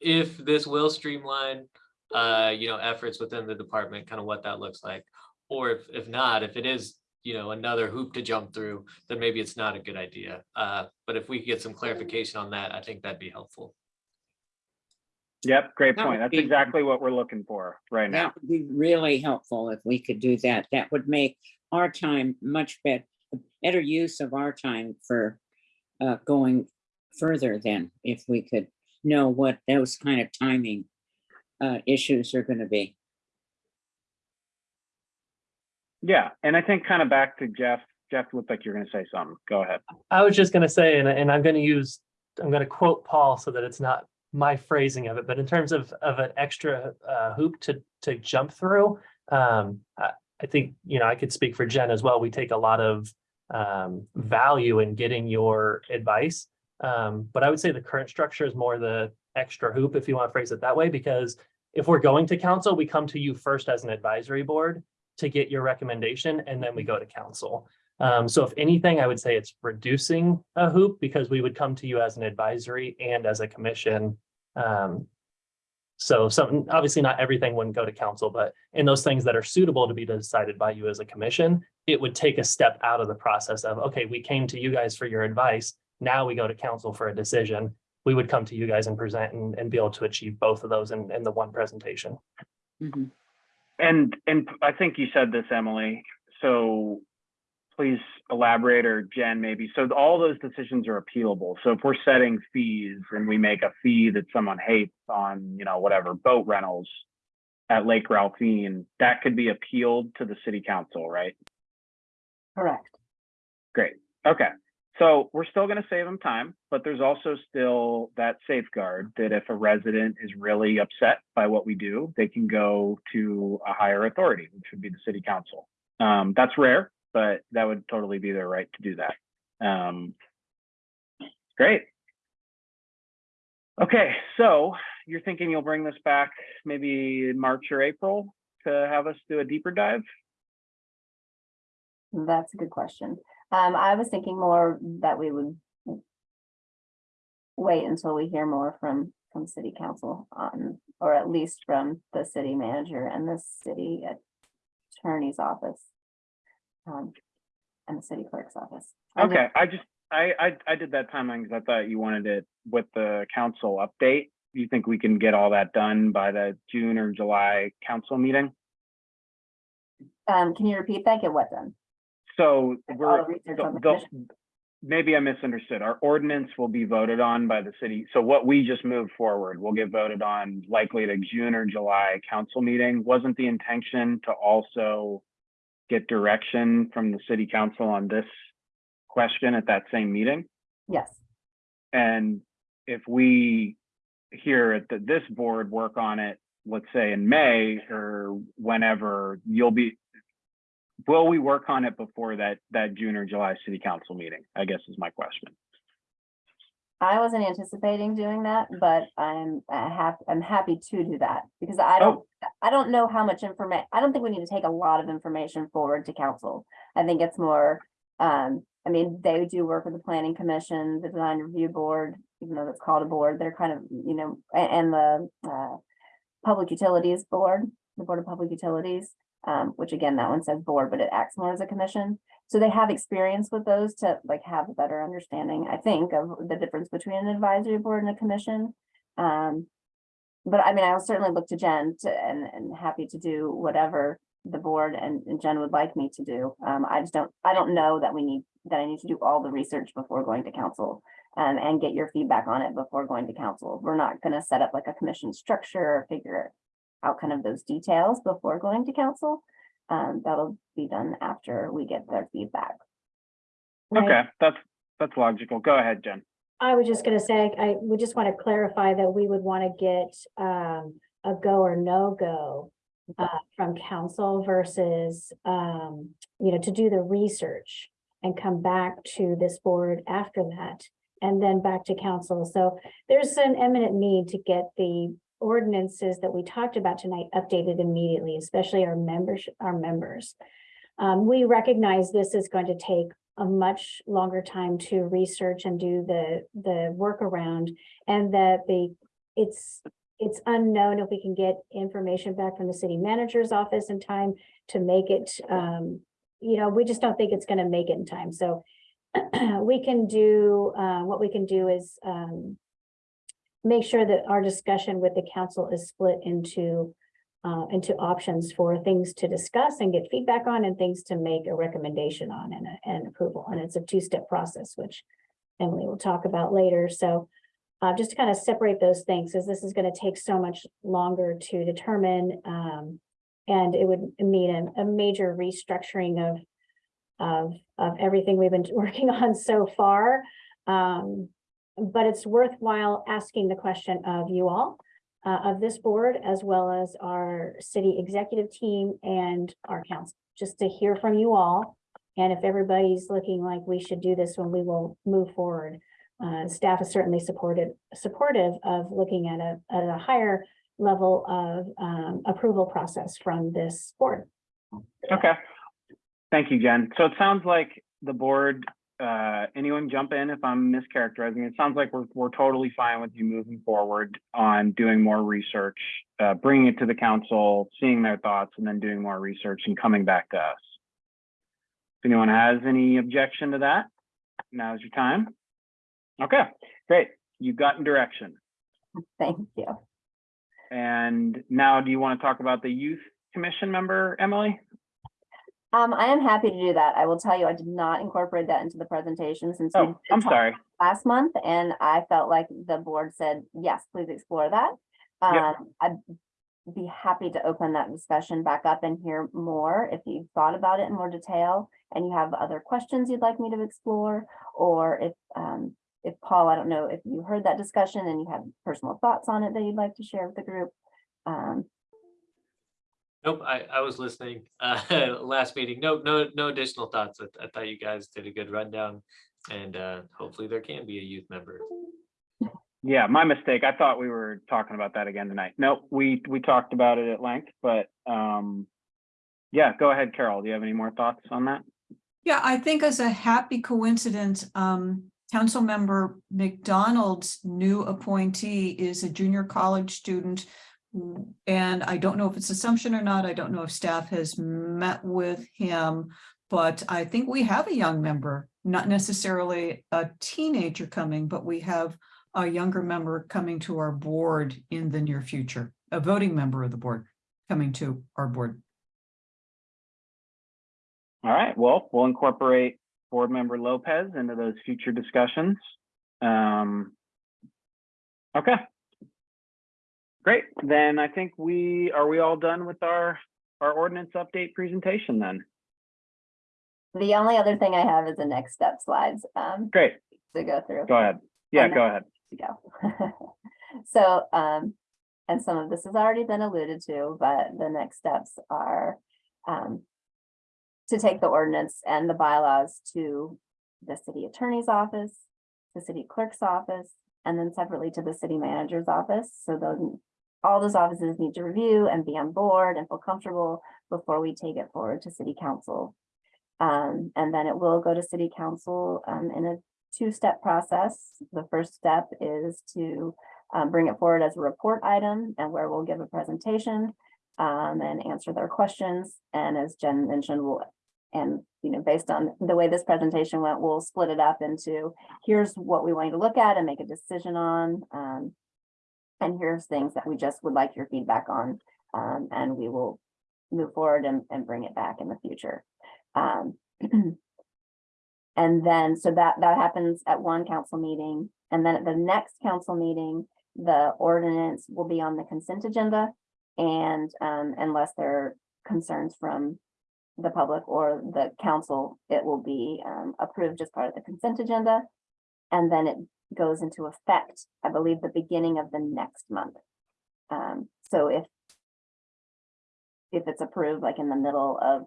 [SPEAKER 3] if this will streamline uh, you know, efforts within the department, kind of what that looks like. Or if, if not, if it is, you know, another hoop to jump through, then maybe it's not a good idea. Uh, but if we could get some clarification on that, I think that'd be helpful.
[SPEAKER 2] Yep, great
[SPEAKER 8] That
[SPEAKER 2] point.
[SPEAKER 8] would
[SPEAKER 2] That's
[SPEAKER 8] be-
[SPEAKER 2] exactly what we're looking for right now.
[SPEAKER 8] That would be really helpful if we could do that. That would make our time much better, better use of our time for uh, going further then, if we could know what those kind of timing uh, issues are going to be.
[SPEAKER 2] Yeah, and I think kind of back to Jeff, Jeff looked like you're gonna say something. Go ahead.
[SPEAKER 5] I was just gonna say, and, and I'm gonna use, I'm gonna quote Paul so that it's not my phrasing of it, but in terms of, of an extra uh, hoop to, to jump through, um, I, I think, you know, I could speak for Jen as well. We take a lot of um, value in getting your advice. Um, but I would say the current structure is more the extra hoop, if you want to phrase it that way, because if we're going to council, we come to you first as an advisory board to get your recommendation, and then we go to council. Um, so if anything, I would say it's reducing a hoop because we would come to you as an advisory and as a commission. Um, so some, obviously not everything wouldn't go to council, but in those things that are suitable to be decided by you as a commission, it would take a step out of the process of, okay, we came to you guys for your advice. Now we go to council for a decision. we would come to you guys and present and, and be able to achieve both of those in, in the one presentation.
[SPEAKER 8] Mhm.
[SPEAKER 2] And, and I think you said this, Emily, so please elaborate or Jen maybe. So all those decisions are appealable. So if we're setting fees and we make a fee that someone hates on, you know, whatever, boat rentals at Lake Ralphine, that could be appealed to the city council, right?
[SPEAKER 10] Correct.
[SPEAKER 2] Great. Okay. So we're still going to save them time, but there's also still that safeguard that if a resident is really upset by what we do, they can go to a higher authority, which would be the city council. Um, that's rare, but that would totally be their right to do that. Um, great. Okay, so you're thinking you'll bring this back maybe March or April to have us do a deeper dive?
[SPEAKER 10] That's a good question. Um, I was thinking more that we would wait until we hear more from, from city council on, or at least from the city manager and the city attorney's office. Um, and the city clerk's office. I
[SPEAKER 2] Okay, I just, I, I, I did that timeline because I thought you wanted it with the council update. You think we can get all that done by the June or July council meeting?
[SPEAKER 10] Um, can you repeat that? Get what done?
[SPEAKER 2] So we're,
[SPEAKER 10] the research on the
[SPEAKER 2] the-
[SPEAKER 10] commission?
[SPEAKER 2] maybe I misunderstood. Our ordinance will be voted on by the city. So what we just moved forward will get voted on likely at a June or July council meeting. Wasn't the intention to also get direction from the city council on this question at that same meeting?
[SPEAKER 10] Yes,
[SPEAKER 2] And if we here at the, this board work on it, let's say in May or whenever, you'll be, will we work on it before that, that June or July city council meeting? I guess is my question.
[SPEAKER 10] I wasn't anticipating doing that, but I'm uh, hap- I'm happy to do that because I don't, I don't know how much information, I don't think we need to take a lot of information forward to council. I think it's more, um, I mean, they do work with the planning commission, the design review board, even though it's called a board, they're kind of, you know, a- and the, uh, public utilities board, the Board of Public Utilities, um, which again, that one says board, but it acts more as a commission. So they have experience with those to like have a better understanding, I think, of the difference between an advisory board and a commission. Um, but I mean, I'll certainly look to Jen to, and, and happy to do whatever the board and, and Jen would like me to do. Um, I just don't, I don't know that we need, that I need to do all the research before going to council. Um, and get your feedback on it before going to council. We're not gonna set up like a commission structure or figure out kind of those details before going to council. Um, that'll be done after we get their feedback.
[SPEAKER 4] Right.
[SPEAKER 2] Okay, that's, that's logical. Go ahead, Jen.
[SPEAKER 4] I was just gonna say, I would just want to clarify that we would want to get um a go or no go. Uh, from council versus um, you know, to do the research and come back to this board after that. And then back to council. So there's an eminent need to get the ordinances that we talked about tonight updated immediately, especially our members, our members. Um, we recognize this is going to take a much longer time to research and do the, the workaround. And that the, it's, it's unknown if we can get information back from the city manager's office in time to make it, um, you know, we just don't think it's gonna make it in time, so. [CLEARS THROAT] We can do, uh, what we can do is, um. Make sure that our discussion with the council is split into, uh, into options for things to discuss and get feedback on and things to make a recommendation on and, and approval. And it's a two-step process, which Emily will talk about later. So uh, just to kind of separate those things, as this is going to take so much longer to determine. Um, and it would mean a, a major restructuring of, of, of everything we've been [LAUGHS] working on so far. Um, but it's worthwhile asking the question of you all, uh, of this board, as well as our city executive team and our council, just to hear from you all. And if everybody's looking like we should do this when we will move forward. Uh, staff is certainly supported, supportive of looking at a, at a higher level of, um, approval process from this board.
[SPEAKER 2] Okay. Thank you, Jen. So it sounds like the board, uh, anyone jump in if I'm mischaracterizing. It sounds like we're, we're totally fine with you moving forward on doing more research, uh, bringing it to the council, seeing their thoughts and then doing more research and coming back to us. If anyone has any objection to that, now's your time. Okay, great. you've gotten direction.
[SPEAKER 10] Thank you.
[SPEAKER 2] And now do you want to talk about the youth commission member, Emily?
[SPEAKER 10] Um, I am happy to do that. I will tell you, I did not incorporate that into the presentation since.
[SPEAKER 2] Oh, I'm sorry.
[SPEAKER 10] Last month, and I felt like the board said, yes, please explore that.
[SPEAKER 2] Yep.
[SPEAKER 10] Um, I'd be happy to open that discussion back up and hear more if you've thought about it in more detail and you have other questions you'd like me to explore, or if, um, if Paul, I don't know if you heard that discussion and you have personal thoughts on it that you'd like to share with the group. Um,
[SPEAKER 3] Nope, I, I was listening, [LAUGHS] uh, last meeting. Nope, no, no additional thoughts. I, I thought you guys did a good rundown. And, uh, hopefully there can be a youth member.
[SPEAKER 2] Yeah, my mistake. I thought we were talking about that again tonight. Nope, we, we talked about it at length, but, um, yeah, go ahead, Carol. Do you have any more thoughts on that?
[SPEAKER 6] Yeah, I think as a happy coincidence, um, Councilmember MacDonald's new appointee is a junior college student. And I don't know if it's assumption or not. I don't know if staff has met with him. But I think we have a young member, not necessarily a teenager coming, but we have a younger member coming to our board in the near future, a voting member of the board coming to our board.
[SPEAKER 2] All right, well, we'll incorporate board member Lopez into those future discussions. Um, okay. Great, then I think we, are we all done with our, our ordinance update presentation then?
[SPEAKER 10] the only other thing I have is the next step slides, um,
[SPEAKER 2] Great,
[SPEAKER 10] to go through.
[SPEAKER 2] go ahead. Yeah, go ahead.
[SPEAKER 10] to go. [LAUGHS] So, um, and some of this has already been alluded to, but the next steps are, um, to take the ordinance and the bylaws to the city attorney's office, the city clerk's office, and then separately to the city manager's office. So those, all those offices need to review and be on board and feel comfortable before we take it forward to city council. Um, and then it will go to city council, um, in a two-step process. The first step is to um, bring it forward as a report item and where we'll give a presentation um, and answer their questions. And as Jen mentioned, we'll, and, you know, based on the way this presentation went, we'll split it up into, here's what we want you to look at and make a decision on. And here's things that we just would like your feedback on. Um, and we will move forward and, and bring it back in the future. Um, [CLEARS THROAT] And then, so that, that happens at one council meeting, and then at the next council meeting, the ordinance will be on the consent agenda. And, um, unless there are concerns from the public or the council, it will be, um, approved as part of the consent agenda. And then it goes into effect, I believe, the beginning of the next month. Um, so if if it's approved, like in the middle of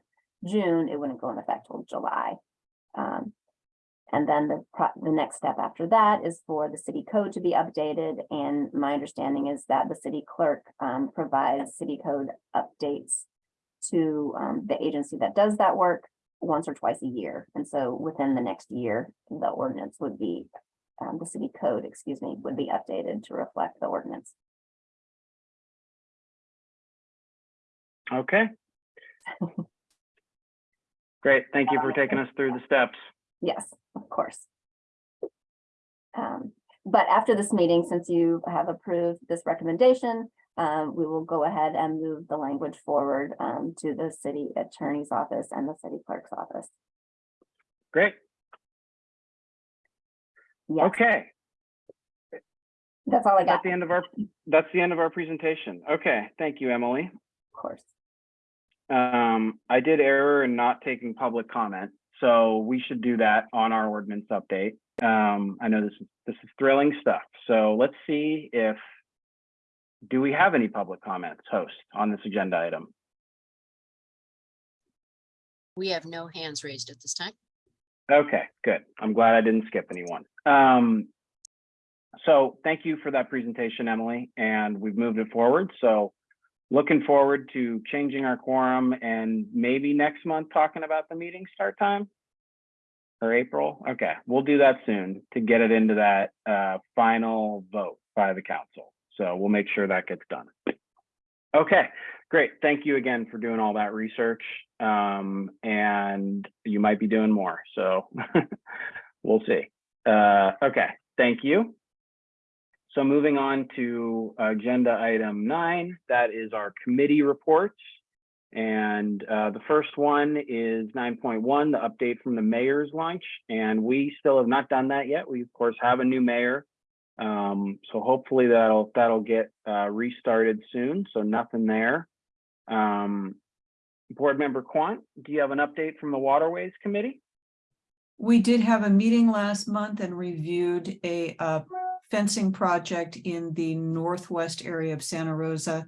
[SPEAKER 10] June, it wouldn't go in effect till July. Um, and then the, the next step after that is for the city code to be updated. And my understanding is that the city clerk, um, provides city code updates to, um, the agency that does that work once or twice a year. And so within the next year, the ordinance would be, um, the city code, excuse me, would be updated to reflect the ordinance.
[SPEAKER 2] Okay. [LAUGHS] Great, thank you for taking us through the steps.
[SPEAKER 10] Yes, of course. Um, but after this meeting, since you have approved this recommendation, um, we will go ahead and move the language forward, um, to the city attorney's office and the city clerk's office.
[SPEAKER 2] Great,
[SPEAKER 10] Yes,
[SPEAKER 2] okay.
[SPEAKER 10] that's all I got,
[SPEAKER 2] That's the end of our, that's the end of our presentation. Okay, thank you, Emily.
[SPEAKER 10] of course.
[SPEAKER 2] Um, I did error in not taking public comment, so we should do that on our ordinance update. Um, I know this is, this is thrilling stuff, so let's see if do we have any public comments, host, on this agenda item?
[SPEAKER 1] We have no hands raised at this time.
[SPEAKER 2] Okay, good. I'm glad I didn't skip anyone. Um, so thank you for that presentation, Emily, and we've moved it forward. So looking forward to changing our quorum and maybe next month talking about the meeting start time or April. Okay, we'll do that soon to get it into that uh, final vote by the council. So we'll make sure that gets done. Okay, great. Thank you again for doing all that research. Um, and you might be doing more, so [LAUGHS] we'll see. Uh, okay, thank you. So moving on to agenda item nine, that is our committee reports. And uh, the first one is nine point one, the update from the mayor's lunch. And we still have not done that yet. We of course have a new mayor. Um, so hopefully that'll, that'll get uh, restarted soon. So nothing there. Um, Board Member Quant, do you have an update from the Waterways Committee?
[SPEAKER 6] We did have a meeting last month and reviewed a uh, fencing project in the northwest area of Santa Rosa.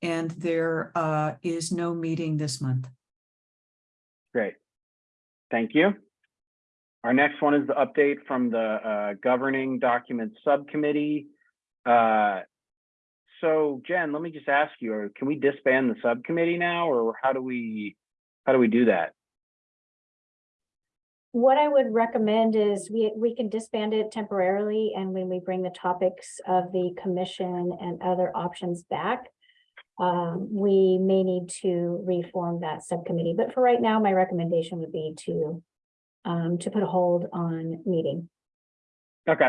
[SPEAKER 6] And there uh, is no meeting this month.
[SPEAKER 2] Great. Thank you. Our next one is the update from the uh, Governing Documents Subcommittee. Uh, So Jen, let me just ask you, can we disband the subcommittee now, or how do we, how do we do that?
[SPEAKER 4] What I would recommend is we, we can disband it temporarily and when we bring the topics of the commission and other options back. Um, we may need to reform that subcommittee, but for right now, my recommendation would be to. Um, to put a hold on meeting.
[SPEAKER 2] Okay.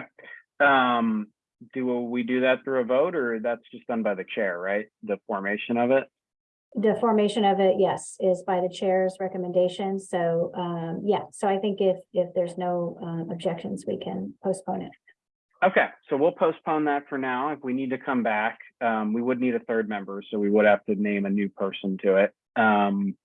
[SPEAKER 2] Um, do we do that through a vote, or that's just done by the chair, right? The formation of it?
[SPEAKER 4] The formation of it, yes, is by the chair's recommendation. So, um, yeah, so I think if, if there's no, um, objections, we can postpone it.
[SPEAKER 2] Okay, so we'll postpone that for now. If we need to come back, um, we would need a third member, so we would have to name a new person to it. Um,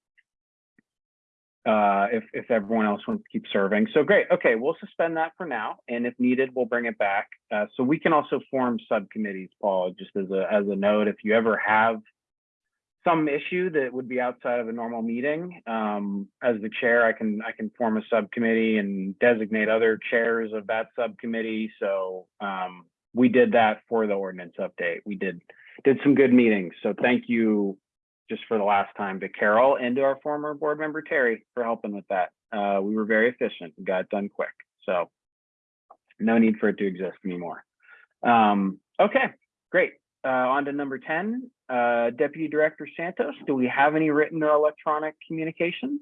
[SPEAKER 2] uh, if, if everyone else wants to keep serving. So great. Okay, we'll suspend that for now. And if needed, we'll bring it back. Uh, so we can also form subcommittees, Paul, just as a, as a note, if you ever have some issue that would be outside of a normal meeting, um, as the chair, I can, I can form a subcommittee and designate other chairs of that subcommittee. So, um, we did that for the ordinance update. We did, did some good meetings. So thank you just for the last time to Carol and to our former board member Terry for helping with that. Uh, we were very efficient and got it done quick. So no need for it to exist anymore. Um, okay, great. Uh, on to number 10, uh, Deputy Director Santos, do we have any written or electronic communications?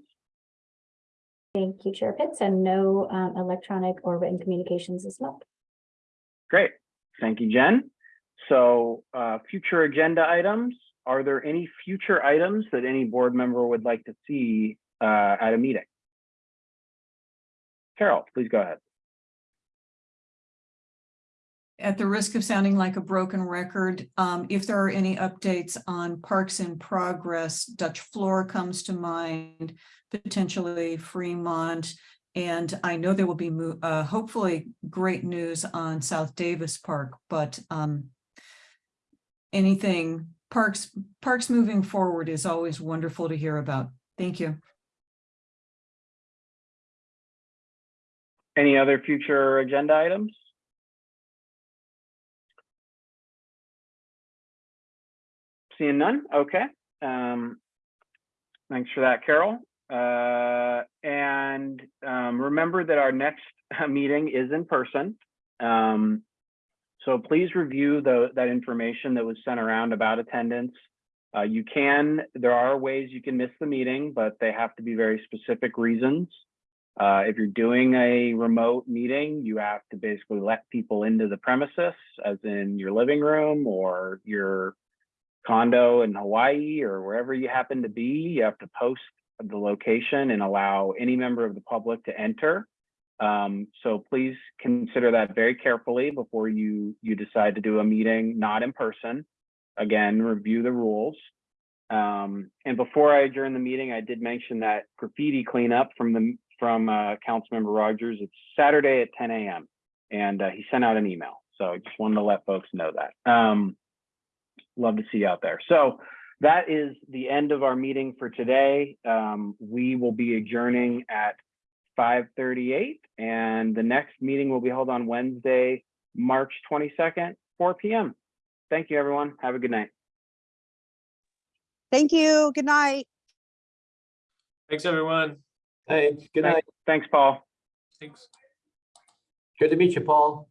[SPEAKER 4] Thank you, Chair Pitts, and no, um, electronic or written communications this month.
[SPEAKER 2] Great. Thank you, Jen. So uh, future agenda items, are there any future items that any board member would like to see uh, at a meeting? Carol, please go ahead.
[SPEAKER 6] At the risk of sounding like a broken record, um, if there are any updates on parks in progress, Dutch Flohr comes to mind, potentially Fremont. And I know there will be uh, hopefully great news on South Davis Park, but um, anything parks, parks moving forward is always wonderful to hear about. Thank you.
[SPEAKER 2] Any other future agenda items? Seeing none, okay. Um, thanks for that, Carol. Uh, and um, remember that our next [LAUGHS] meeting is in person. Um, so please review the, that information that was sent around about attendance. Uh, you can, there are ways you can miss the meeting, but they have to be very specific reasons. Uh, if you're doing a remote meeting, you have to basically let people into the premises, as in your living room or your condo in Hawaii or wherever you happen to be. You have to post the location and allow any member of the public to enter. Um, so please consider that very carefully before you you decide to do a meeting not in person. Again, review the rules. Um, and before I adjourn the meeting, I did mention that graffiti cleanup from the from uh, Councilmember Rogers. It's Saturday at 10 a.m. and uh, he sent out an email. So I just wanted to let folks know that. Um, love to see you out there. So that is the end of our meeting for today. Um, we will be adjourning at 5:38, and the next meeting will be held on Wednesday, March 22nd, 4 p.m. Thank you, everyone. Have a good night.
[SPEAKER 7] Thank you. Good night.
[SPEAKER 3] Thanks, everyone.
[SPEAKER 9] Hey, good night.
[SPEAKER 2] Thanks, Paul.
[SPEAKER 3] Thanks.
[SPEAKER 9] Good to meet you, Paul.